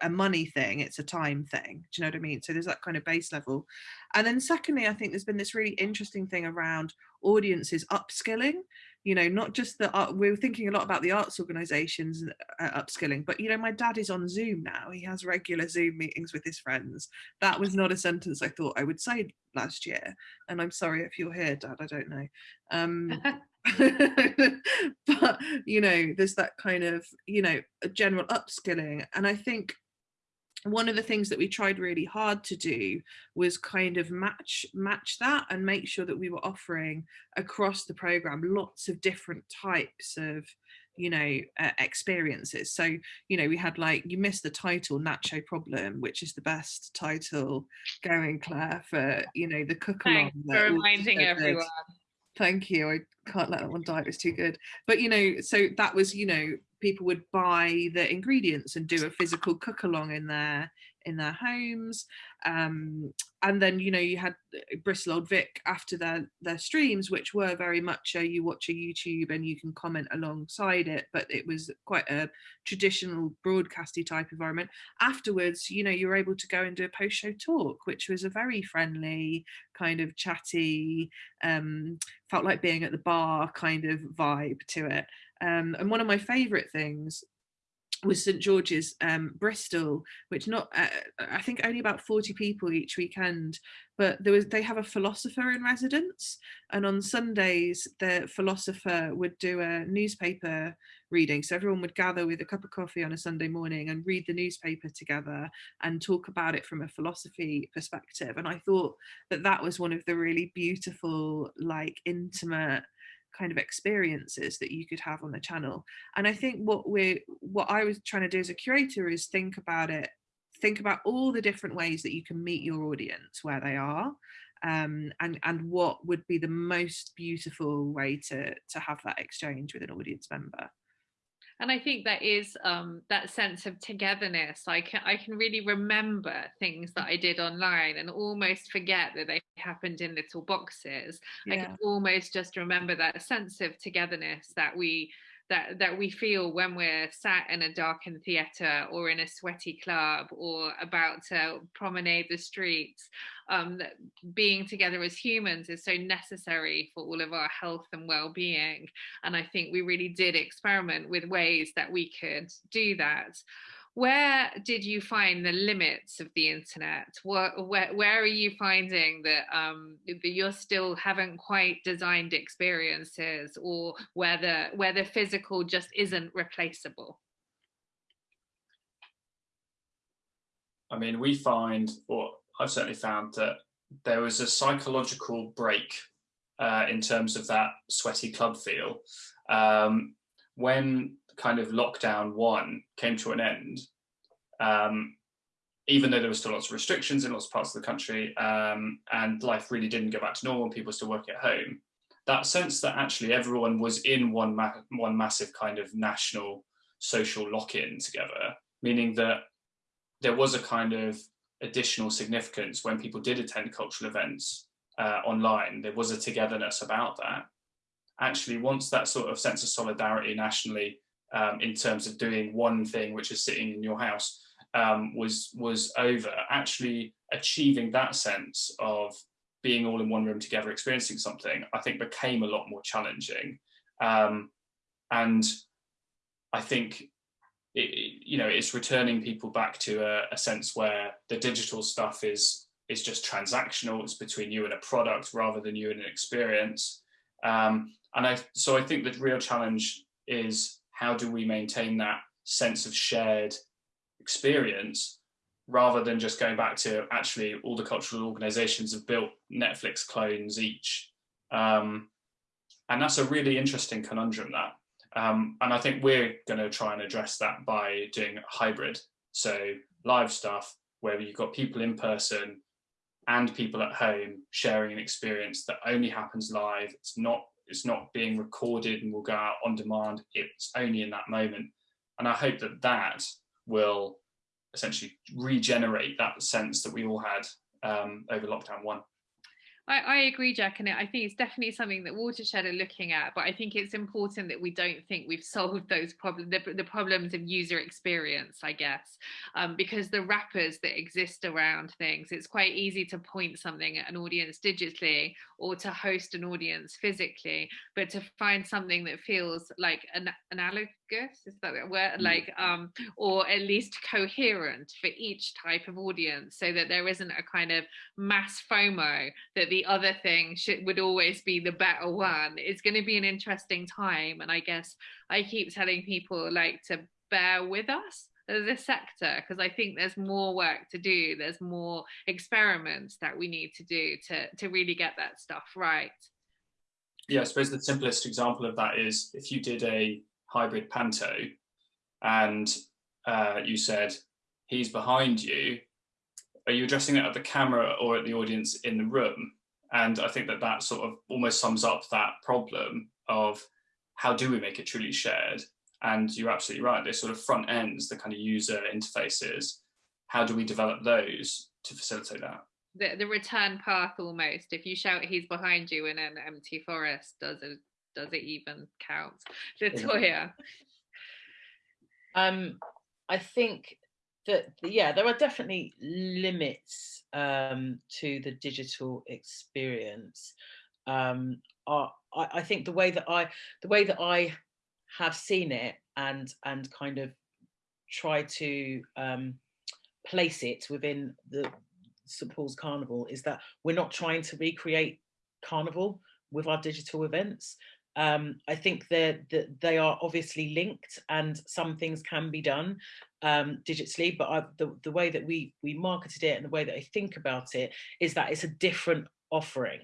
[SPEAKER 3] a money thing it's a time thing do you know what i mean? So there's that kind of base level. And then secondly i think there's been this really interesting thing around audiences upskilling you know not just the art we are thinking a lot about the arts organizations uh, upskilling but you know my dad is on zoom now. He has regular zoom meetings with his friends. That was not a sentence i thought i would say last year and i'm sorry if you're here dad i don't know. Um but you know there's that kind of you know a general upskilling and i think one of the things that we tried really hard to do was kind of match match that and make sure that we were offering across the program lots of different types of you know uh, experiences. So you know we had like you missed the title nacho problem which is the best title going claire for you know the cook along
[SPEAKER 2] for reminding everyone.
[SPEAKER 3] Thank you. I can't let that one die. It was too good. But you know so that was you know people would buy the ingredients and do a physical cook along in their in their homes. Um, and then you know you had uh, Bristol Old Vic after their their streams which were very much a you watch a YouTube and you can comment alongside it but it was quite a traditional broadcasty type environment. Afterwards you know you were able to go and do a post show talk which was a very friendly kind of chatty um, felt like being at the bar kind of vibe to it um, and one of my favorite things was St George's um, Bristol, which not uh, I think only about 40 people each weekend, but there was they have a philosopher in residence, and on Sundays the philosopher would do a newspaper reading. So everyone would gather with a cup of coffee on a Sunday morning and read the newspaper together and talk about it from a philosophy perspective. And I thought that that was one of the really beautiful, like intimate kind of experiences that you could have on the channel. And i think what we're what i was trying to do as a curator is think about it think about all the different ways that you can meet your audience where they are um, and and what would be the most beautiful way to to have that exchange with an audience member
[SPEAKER 2] and I think that is um, that sense of togetherness. I can I can really remember things that I did online and almost forget that they happened in little boxes. Yeah. I can almost just remember that sense of togetherness that we that that we feel when we're sat in a darkened theatre or in a sweaty club or about to promenade the streets um, that being together as humans is so necessary for all of our health and well-being. And i think we really did experiment with ways that we could do that where did you find the limits of the internet? Where, where, where are you finding that um, that you're still haven't quite designed experiences or where the where the physical just isn't replaceable?
[SPEAKER 5] I mean we find or i've certainly found that there was a psychological break uh, in terms of that sweaty club feel. Um, when kind of lockdown one came to an end, um, even though there were still lots of restrictions in lots of parts of the country um, and life really didn't go back to normal, people were still working at home, that sense that actually everyone was in one, ma one massive kind of national social lock-in together, meaning that there was a kind of additional significance when people did attend cultural events uh, online. There was a togetherness about that. Actually, once that sort of sense of solidarity nationally um, in terms of doing one thing, which is sitting in your house, um, was was over. Actually, achieving that sense of being all in one room together, experiencing something, I think became a lot more challenging. Um, and I think it, you know it's returning people back to a, a, sense where the digital stuff is is just transactional. It's between you and a product rather than you and an experience. Um, and I so I think the real challenge is how do we maintain that sense of shared experience rather than just going back to actually all the cultural organizations have built Netflix clones each. Um, and that's a really interesting conundrum that. Um, and I think we're going to try and address that by doing hybrid. So live stuff where you've got people in person and people at home sharing an experience that only happens live. It's not it's not being recorded and will go out on demand. It's only in that moment. And I hope that that will essentially regenerate that sense that we all had um, over lockdown one.
[SPEAKER 2] I, I, agree, Jack, and I think it's definitely something that Watershed are looking at. But I think it's important that we don't think we've solved those problems, the, the problems of user experience, I guess, um, because the wrappers that exist around things, it's quite easy to point something at an audience digitally or to host an audience physically, but to find something that feels like an analogous is that word mm. like um or at least coherent for each type of audience so that there isn't a kind of mass fomo that the other thing should would always be the better one it's going to be an interesting time and i guess i keep telling people like to bear with us as a sector because I think there's more work to do. There's more experiments that we need to do to, to really get that stuff right.
[SPEAKER 5] Yeah, I suppose the simplest example of that is if you did a hybrid panto and uh, you said, he's behind you, are you addressing it at the camera or at the audience in the room? And I think that that sort of almost sums up that problem of how do we make it truly shared? And you're absolutely right, those sort of front ends, the kind of user interfaces, how do we develop those to facilitate that?
[SPEAKER 2] The, the return path almost, if you shout he's behind you in an empty forest, does it does it even count? Latoya.
[SPEAKER 4] Um, I think that yeah, there are definitely limits um, to the digital experience. Um, I, I think the way that I the way that I have seen it and and kind of try to um, place it within the St Paul's Carnival is that we're not trying to recreate carnival with our digital events. Um, I think that they are obviously linked and some things can be done um, digitally, but I, the, the way that we, we marketed it and the way that I think about it is that it's a different offering.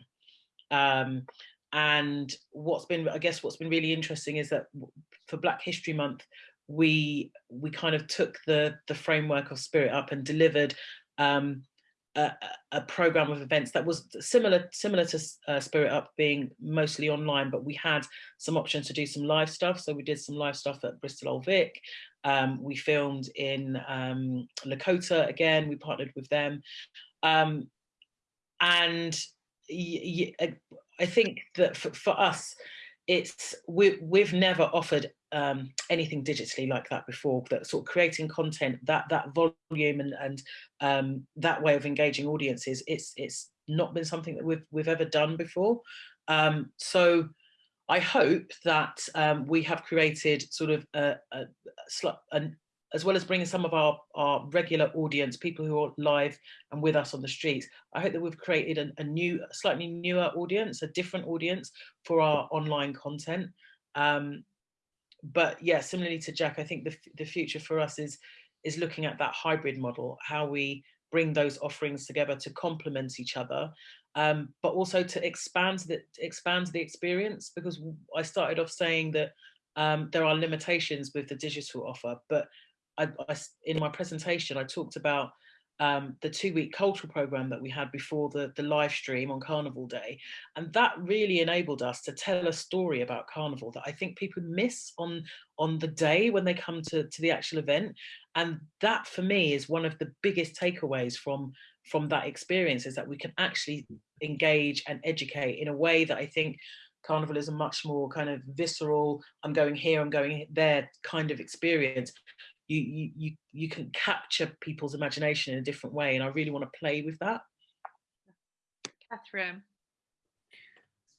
[SPEAKER 4] Um, and what's been, I guess what's been really interesting is that for Black History Month, we we kind of took the the framework of Spirit Up and delivered um, a, program of events that was similar similar to uh, Spirit Up being mostly online, but we had some options to do some live stuff. So we did some live stuff at Bristol Old Vic. Um, we filmed in um, Lakota again. We partnered with them, um, and I think that for, for us, it's we, we've never offered um, anything digitally like that before that sort of creating content that that volume and and um, that way of engaging audiences it's it's not been something that we've we've ever done before um, so I hope that um, we have created sort of a, a, a, as well as bringing some of our, our regular audience, people who are live and with us on the streets, I hope that we've created a, a new, slightly newer audience, a different audience for our online content. Um, but yeah, similarly to Jack, I think the, the future for us is, is looking at that hybrid model, how we bring those offerings together to complement each other, um, but also to expand the, expand the experience, because I started off saying that um, there are limitations with the digital offer, but I, I, in my presentation, I talked about um, the two-week cultural program that we had before the, the live stream on Carnival Day. And that really enabled us to tell a story about Carnival that I think people miss on, on the day when they come to, to the actual event. And that for me is one of the biggest takeaways from, from that experience is that we can actually engage and educate in a way that I think Carnival is a much more kind of visceral, I'm going here, I'm going there kind of experience you you you can capture people's imagination in a different way and i really want to play with that.
[SPEAKER 2] Catherine.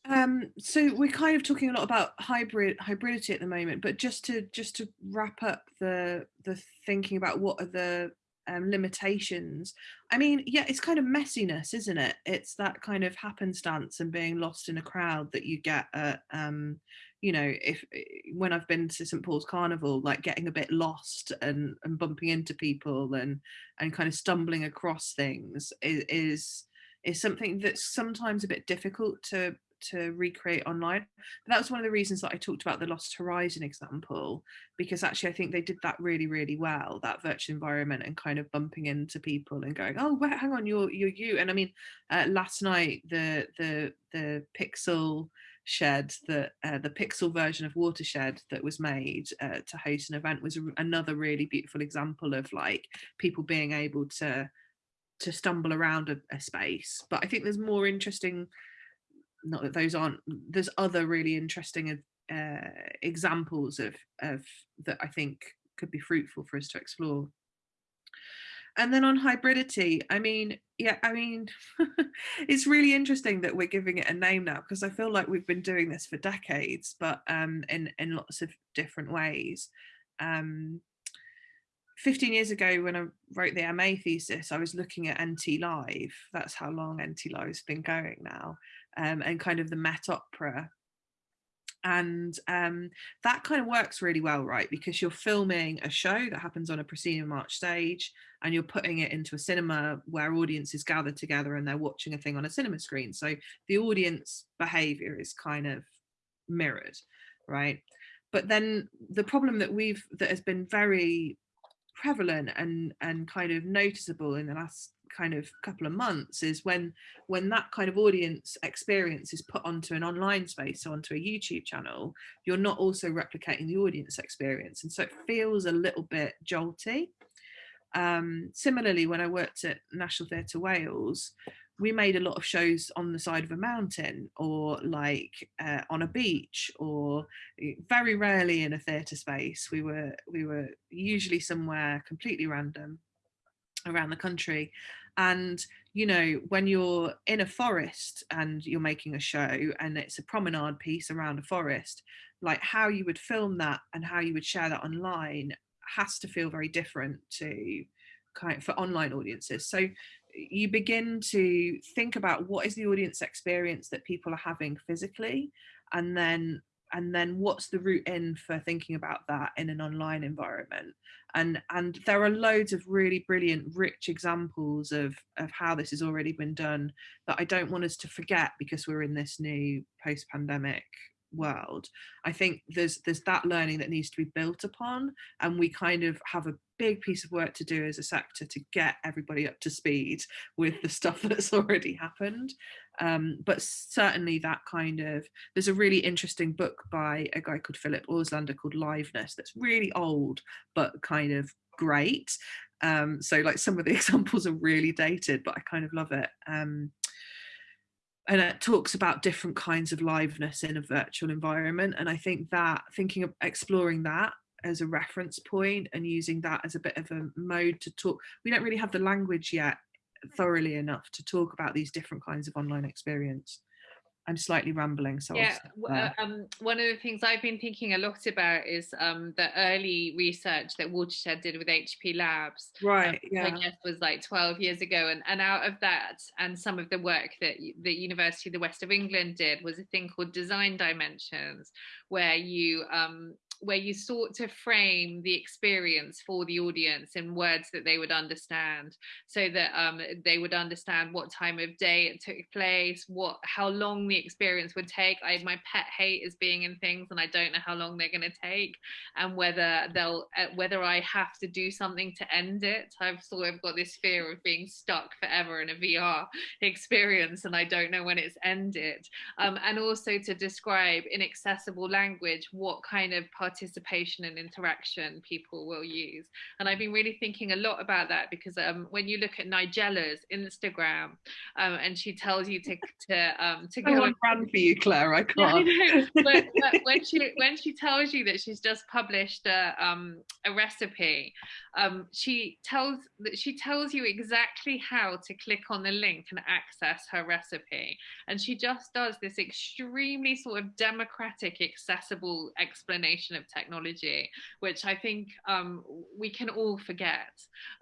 [SPEAKER 3] Um, so we're kind of talking a lot about hybrid hybridity at the moment but just to just to wrap up the the thinking about what are the um, limitations i mean yeah it's kind of messiness isn't it? It's that kind of happenstance and being lost in a crowd that you get at um, you know if eh, when i've been to st paul's carnival like getting a bit lost and and bumping into people and and kind of stumbling across things is is, is something that's sometimes a bit difficult to to recreate online. But that was one of the reasons that i talked about the lost horizon example because actually i think they did that really really well that virtual environment and kind of bumping into people and going oh wait, hang on you're you're you. And i mean uh, last night the the the pixel shed that uh, the pixel version of watershed that was made uh, to host an event was another really beautiful example of like people being able to to stumble around a, a space. But I think there's more interesting. Not that those aren't. There's other really interesting uh, examples of of that I think could be fruitful for us to explore. And then on hybridity, I mean, yeah, I mean, it's really interesting that we're giving it a name now because I feel like we've been doing this for decades, but um, in in lots of different ways. Um, 15 years ago when I wrote the MA thesis, I was looking at NT Live. That's how long NT Live's been going now, um, and kind of the Met Opera and um, that kind of works really well right because you're filming a show that happens on a proscenium arch stage and you're putting it into a cinema where audiences gather together and they're watching a thing on a cinema screen. So the audience behavior is kind of mirrored right? But then the problem that we've that has been very prevalent and and kind of noticeable in the last kind of couple of months is when when that kind of audience experience is put onto an online space so onto a youtube channel you're not also replicating the audience experience. And so it feels a little bit jolty. Um, similarly when i worked at national theatre wales we made a lot of shows on the side of a mountain or like uh, on a beach or eh, very rarely in a theatre space. We were we were usually somewhere completely random around the country. And you know when you're in a forest and you're making a show and it's a promenade piece around a forest like how you would film that and how you would share that online has to feel very different to kind of, for online audiences. So you begin to think about what is the audience experience that people are having physically and then and then what's the route in for thinking about that in an online environment and and there are loads of really brilliant rich examples of of how this has already been done that i don't want us to forget because we're in this new post-pandemic world. I think there's there's that learning that needs to be built upon and we kind of have a big piece of work to do as a sector to get everybody up to speed with the stuff that's already happened. Um, but certainly that kind of there's a really interesting book by a guy called philip auslander called liveness that's really old but kind of great. Um, so like some of the examples are really dated but i kind of love it. Um, and it talks about different kinds of liveness in a virtual environment and i think that thinking of exploring that as a reference point and using that as a bit of a mode to talk we don't really have the language yet thoroughly enough to talk about these different kinds of online experience I'm slightly rambling. So
[SPEAKER 2] yeah, uh, um, one of the things I've been thinking a lot about is um, the early research that Watershed did with HP Labs.
[SPEAKER 3] Right.
[SPEAKER 2] Um,
[SPEAKER 3] yeah.
[SPEAKER 2] I guess was like 12 years ago, and and out of that, and some of the work that the University of the West of England did was a thing called Design Dimensions, where you um, where you sought to frame the experience for the audience in words that they would understand so that um, they would understand what time of day it took place what how long the experience would take. I my pet hate is being in things and I don't know how long they're going to take and whether they'll uh, whether I have to do something to end it. I've sort of got this fear of being stuck forever in a VR experience and I don't know when it's ended. Um, and also to describe in accessible language what kind of participation and interaction people will use. And I've been really thinking a lot about that because um, when you look at Nigella's Instagram um, and she tells you to to um, to
[SPEAKER 3] go on run for you, Claire. I can't.
[SPEAKER 2] Yeah, I but, but when she when she tells you that she's just published a um, a recipe, um, she tells that she tells you exactly how to click on the link and access her recipe, and she just does this extremely sort of democratic, accessible explanation of technology, which I think um, we can all forget.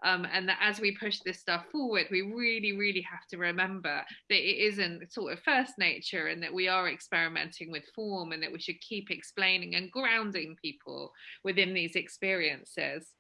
[SPEAKER 2] Um, and that as we push this stuff forward, we really, really have to remember that it isn't sort of first nature and that we are experimenting with form and that we should keep explaining and grounding people within these experiences.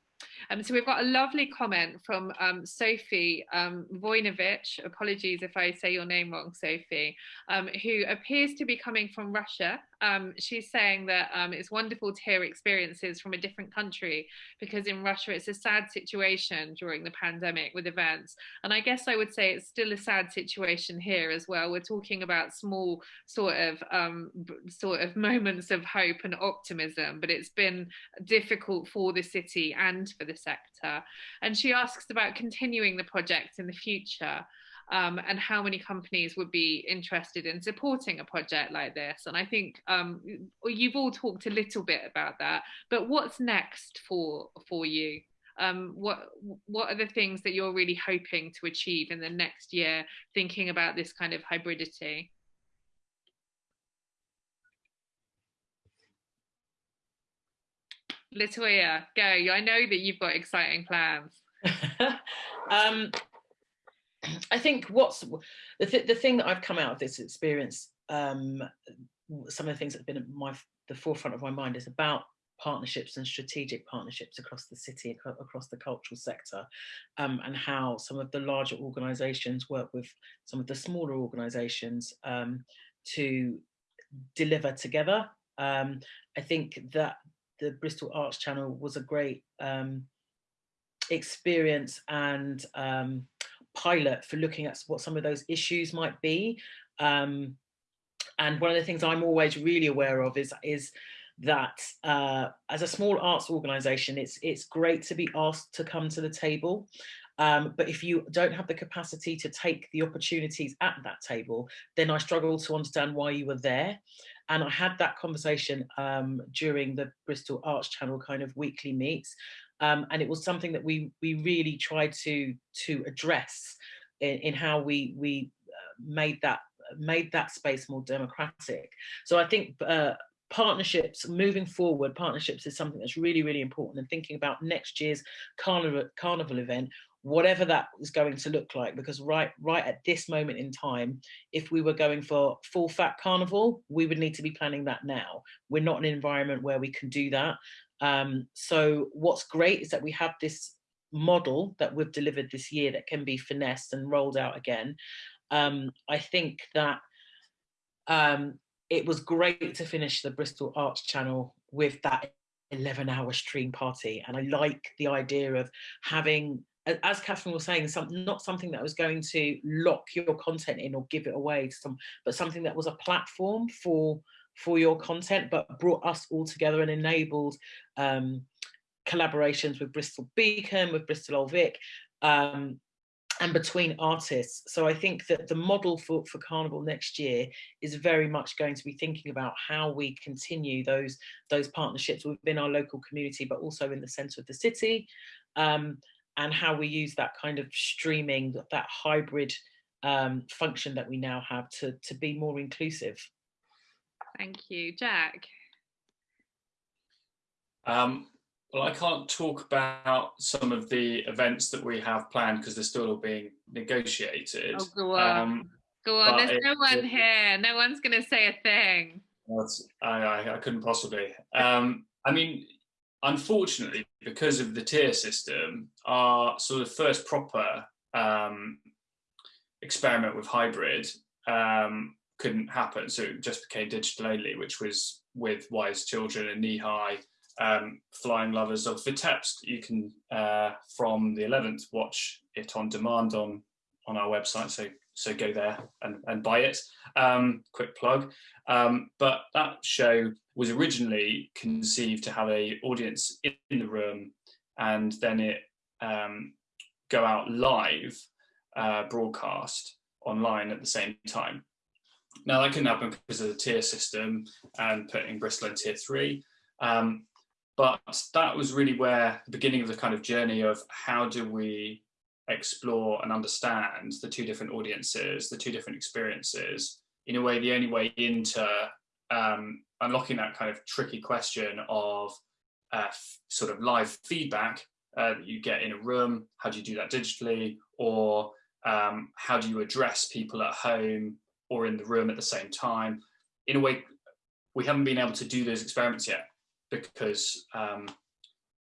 [SPEAKER 2] Um, so we've got a lovely comment from um, Sophie um, Voinovich, apologies if I say your name wrong, Sophie, um, who appears to be coming from Russia um, she's saying that um, it's wonderful to hear experiences from a different country because in Russia it's a sad situation during the pandemic with events. And I guess I would say it's still a sad situation here as well. We're talking about small sort of um, sort of moments of hope and optimism, but it's been difficult for the city and for the sector. And she asks about continuing the project in the future um, and how many companies would be interested in supporting a project like this. And I think um, you've all talked a little bit about that, but what's next for, for you? Um, what what are the things that you're really hoping to achieve in the next year, thinking about this kind of hybridity? Latoya, go. I know that you've got exciting plans.
[SPEAKER 4] um, I think what's the, th the thing that I've come out of this experience, um, some of the things that have been at my the forefront of my mind is about partnerships and strategic partnerships across the city, across the cultural sector, um, and how some of the larger organisations work with some of the smaller organisations um, to deliver together. Um, I think that the Bristol Arts Channel was a great um, experience and um, pilot for looking at what some of those issues might be. Um, and one of the things I'm always really aware of is, is that uh, as a small arts organization, it's, it's great to be asked to come to the table. Um, but if you don't have the capacity to take the opportunities at that table, then I struggle to understand why you were there. And I had that conversation um, during the Bristol Arts Channel kind of weekly meets. Um, and it was something that we we really tried to to address in, in how we we uh, made that made that space more democratic. So I think uh, partnerships moving forward partnerships is something that's really really important and thinking about next year's carnival carnival event whatever that is going to look like because right right at this moment in time if we were going for full fat carnival we would need to be planning that now we're not in an environment where we can do that um, so what's great is that we have this model that we've delivered this year that can be finessed and rolled out again. Um, I think that um, it was great to finish the Bristol Arts Channel with that 11 hour stream party. And I like the idea of having, as Catherine was saying, some, not something that was going to lock your content in or give it away to some, but something that was a platform for for your content, but brought us all together and enabled um, collaborations with Bristol Beacon, with Bristol Old Vic, um, and between artists. So I think that the model for, for Carnival next year is very much going to be thinking about how we continue those, those partnerships within our local community, but also in the centre of the city, um, and how we use that kind of streaming, that hybrid um, function that we now have to, to be more inclusive.
[SPEAKER 2] Thank you. Jack?
[SPEAKER 5] Um, well, I can't talk about some of the events that we have planned because they're still all being negotiated.
[SPEAKER 2] Oh, go on. Um, go on. There's no one here. No one's going to say a thing.
[SPEAKER 5] I, I, I, couldn't possibly. Um, I mean, unfortunately, because of the tier system, our sort of first proper um, experiment with hybrid um, couldn't happen. So it just became digital only, which was with Wise Children and Kneehigh, um, Flying Lovers of Vitebsk. You can, uh, from the 11th, watch it on demand on, on our website. So, so go there and, and buy it. Um, quick plug. Um, but that show was originally conceived to have a audience in the room and then it um, go out live uh, broadcast online at the same time. Now that couldn't happen because of the tier system and putting Bristol in tier three. Um, but that was really where the beginning of the kind of journey of how do we explore and understand the two different audiences, the two different experiences. In a way, the only way into um, unlocking that kind of tricky question of uh, sort of live feedback uh, that you get in a room, how do you do that digitally, or um, how do you address people at home or in the room at the same time. In a way, we haven't been able to do those experiments yet because um,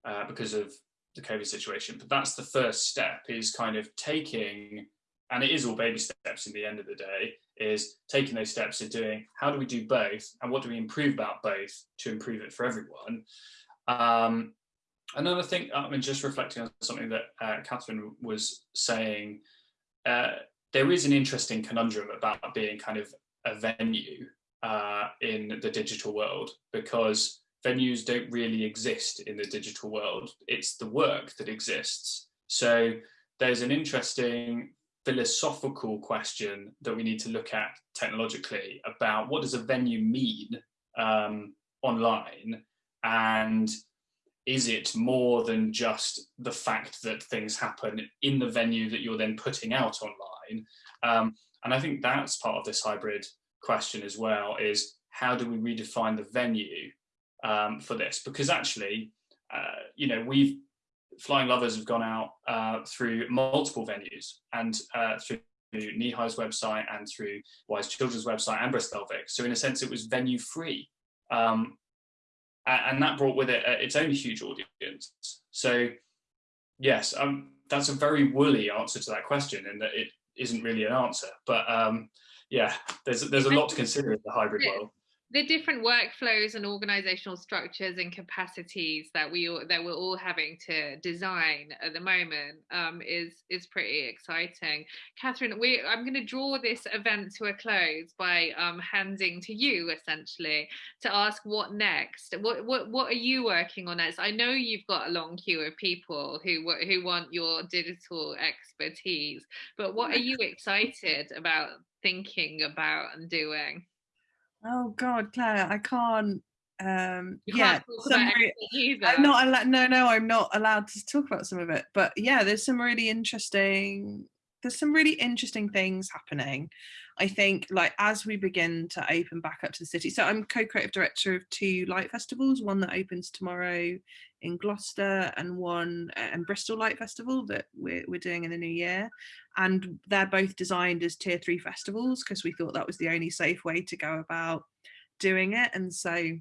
[SPEAKER 5] uh, because of the COVID situation. But that's the first step is kind of taking and it is all baby steps in the end of the day, is taking those steps of doing how do we do both and what do we improve about both to improve it for everyone. Um, another thing, I mean, just reflecting on something that uh, Catherine was saying, uh, there is an interesting conundrum about being kind of a venue uh, in the digital world because venues don't really exist in the digital world. It's the work that exists. So there's an interesting philosophical question that we need to look at technologically about what does a venue mean um, online and is it more than just the fact that things happen in the venue that you're then putting out online um, and i think that's part of this hybrid question as well is how do we redefine the venue um, for this because actually uh, you know we've Flying Lovers have gone out uh, through multiple venues and uh, through Kneehigh's website and through Wise Children's website and Bristol Vic. So in a sense, it was venue free. Um, and that brought with it uh, its own huge audience. So yes, um, that's a very woolly answer to that question and that it isn't really an answer. But um, yeah, there's, there's a lot to consider in the hybrid world
[SPEAKER 2] the different workflows and organizational structures and capacities that we that we're all having to design at the moment um, is is pretty exciting. Catherine, we I'm going to draw this event to a close by um, handing to you essentially to ask what next. What what what are you working on next? I know you've got a long queue of people who who want your digital expertise, but what are you excited about thinking about and doing?
[SPEAKER 3] Oh God, Claire, I can't. Um, you yeah, can't I'm not allowed. No, no, I'm not allowed to talk about some of it. But yeah, there's some really interesting. There's some really interesting things happening. I think, like as we begin to open back up to the city. So I'm co-creative director of two light festivals. One that opens tomorrow in Gloucester, and one uh, and Bristol Light Festival that we're we're doing in the new year. And they're both designed as tier three festivals because we thought that was the only safe way to go about doing it. And so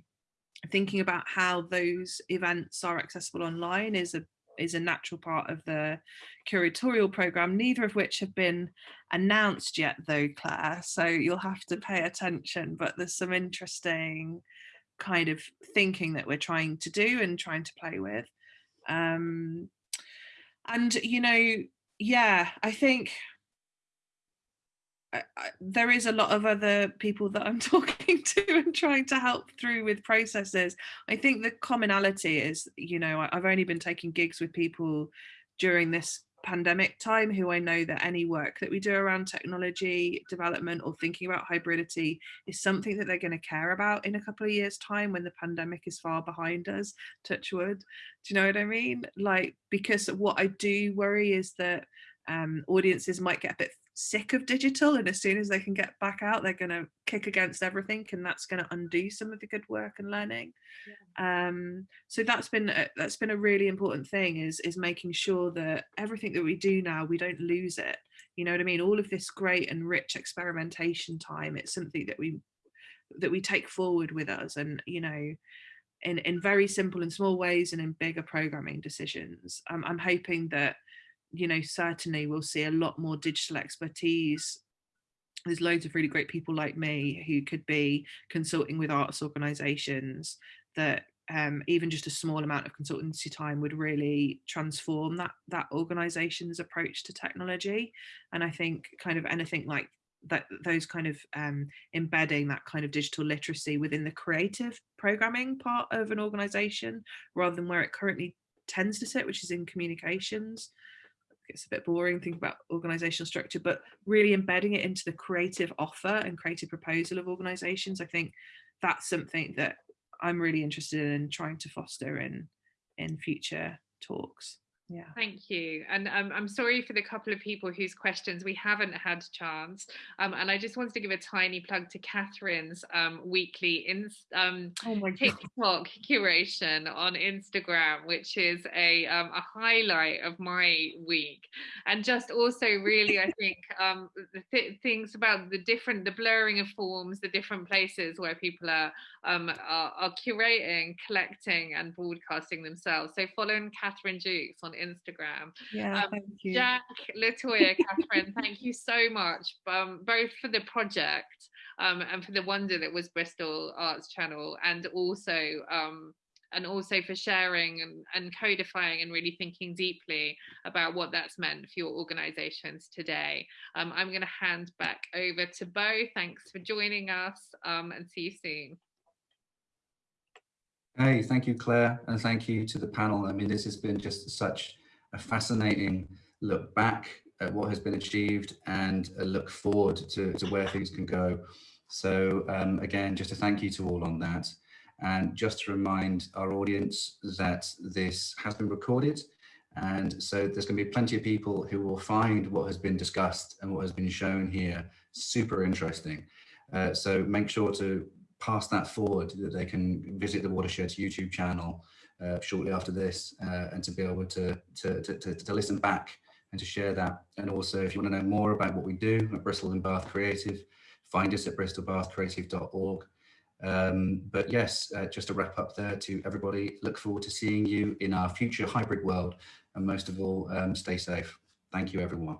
[SPEAKER 3] thinking about how those events are accessible online is a is a natural part of the curatorial program. Neither of which have been announced yet though claire so you'll have to pay attention but there's some interesting kind of thinking that we're trying to do and trying to play with um and you know yeah, I think there is a lot of other people that I'm talking to and trying to help through with processes. I think the commonality is, you know, I've only been taking gigs with people during this pandemic time who I know that any work that we do around technology development or thinking about hybridity is something that they're going to care about in a couple of years time when the pandemic is far behind us touch wood. Do you know what I mean? Like because what I do worry is that um, audiences might get a bit sick of digital and as soon as they can get back out they're going to kick against everything and that's going to undo some of the good work and learning. Yeah. um, so that's been a, that's been a really important thing is is making sure that everything that we do now we don't lose it. You know what i mean? All of this great and rich experimentation time it's something that we that we take forward with us and you know in in very simple and small ways and in bigger programming decisions. Um, i'm hoping that you know, certainly we'll see a lot more digital expertise. There's loads of really great people like me who could be consulting with arts organisations that um, even just a small amount of consultancy time would really transform that that organization's approach to technology and i think kind of anything like that those kind of um, embedding that kind of digital literacy within the creative programming part of an organization rather than where it currently tends to sit which is in communications it's a bit boring thinking about organizational structure but really embedding it into the creative offer and creative proposal of organizations i think that's something that i'm really interested in trying to foster in in future talks yeah.
[SPEAKER 2] Thank you and um, i'm sorry for the couple of people whose questions we haven't had chance um, and i just wanted to give a tiny plug to catherine's um, weekly in, um, oh tiktok curation on instagram which is a, um, a highlight of my week and just also really i think um, the th things about the different the blurring of forms the different places where people are, are, are curating collecting and broadcasting themselves so following catherine jukes on Instagram.
[SPEAKER 3] Yeah,
[SPEAKER 2] Um,
[SPEAKER 3] thank you.
[SPEAKER 2] Jack, Latoya, Catherine, thank you so much, um, both for the project um, and for the wonder that was Bristol Arts Channel, and also um, and also for sharing and, and codifying and really thinking deeply about what that's meant for your organisations today. Um, I'm going to hand back over to Bo. Thanks for joining us, um, and see you soon.
[SPEAKER 1] Hey, thank you, Claire, and thank you to the panel. I mean, this has been just such a fascinating look back at what has been achieved and a look forward to, to where things can go. So um, again, just a thank you to all on that. And just to remind our audience that this has been recorded. And so there's going to be plenty of people who will find what has been discussed and what has been shown here super interesting. Uh, so make sure to pass that forward that they can visit the Watershed's YouTube channel uh, shortly after this uh, and to be able to, to, to, to, to listen back and to share that. And also, if you want to know more about what we do at Bristol and Bath Creative, find us at bristolbathcreative.org. Um, but yes, uh, just to wrap up there to everybody, look forward to seeing you in our future hybrid world. And most of all, um, stay safe. Thank you, everyone.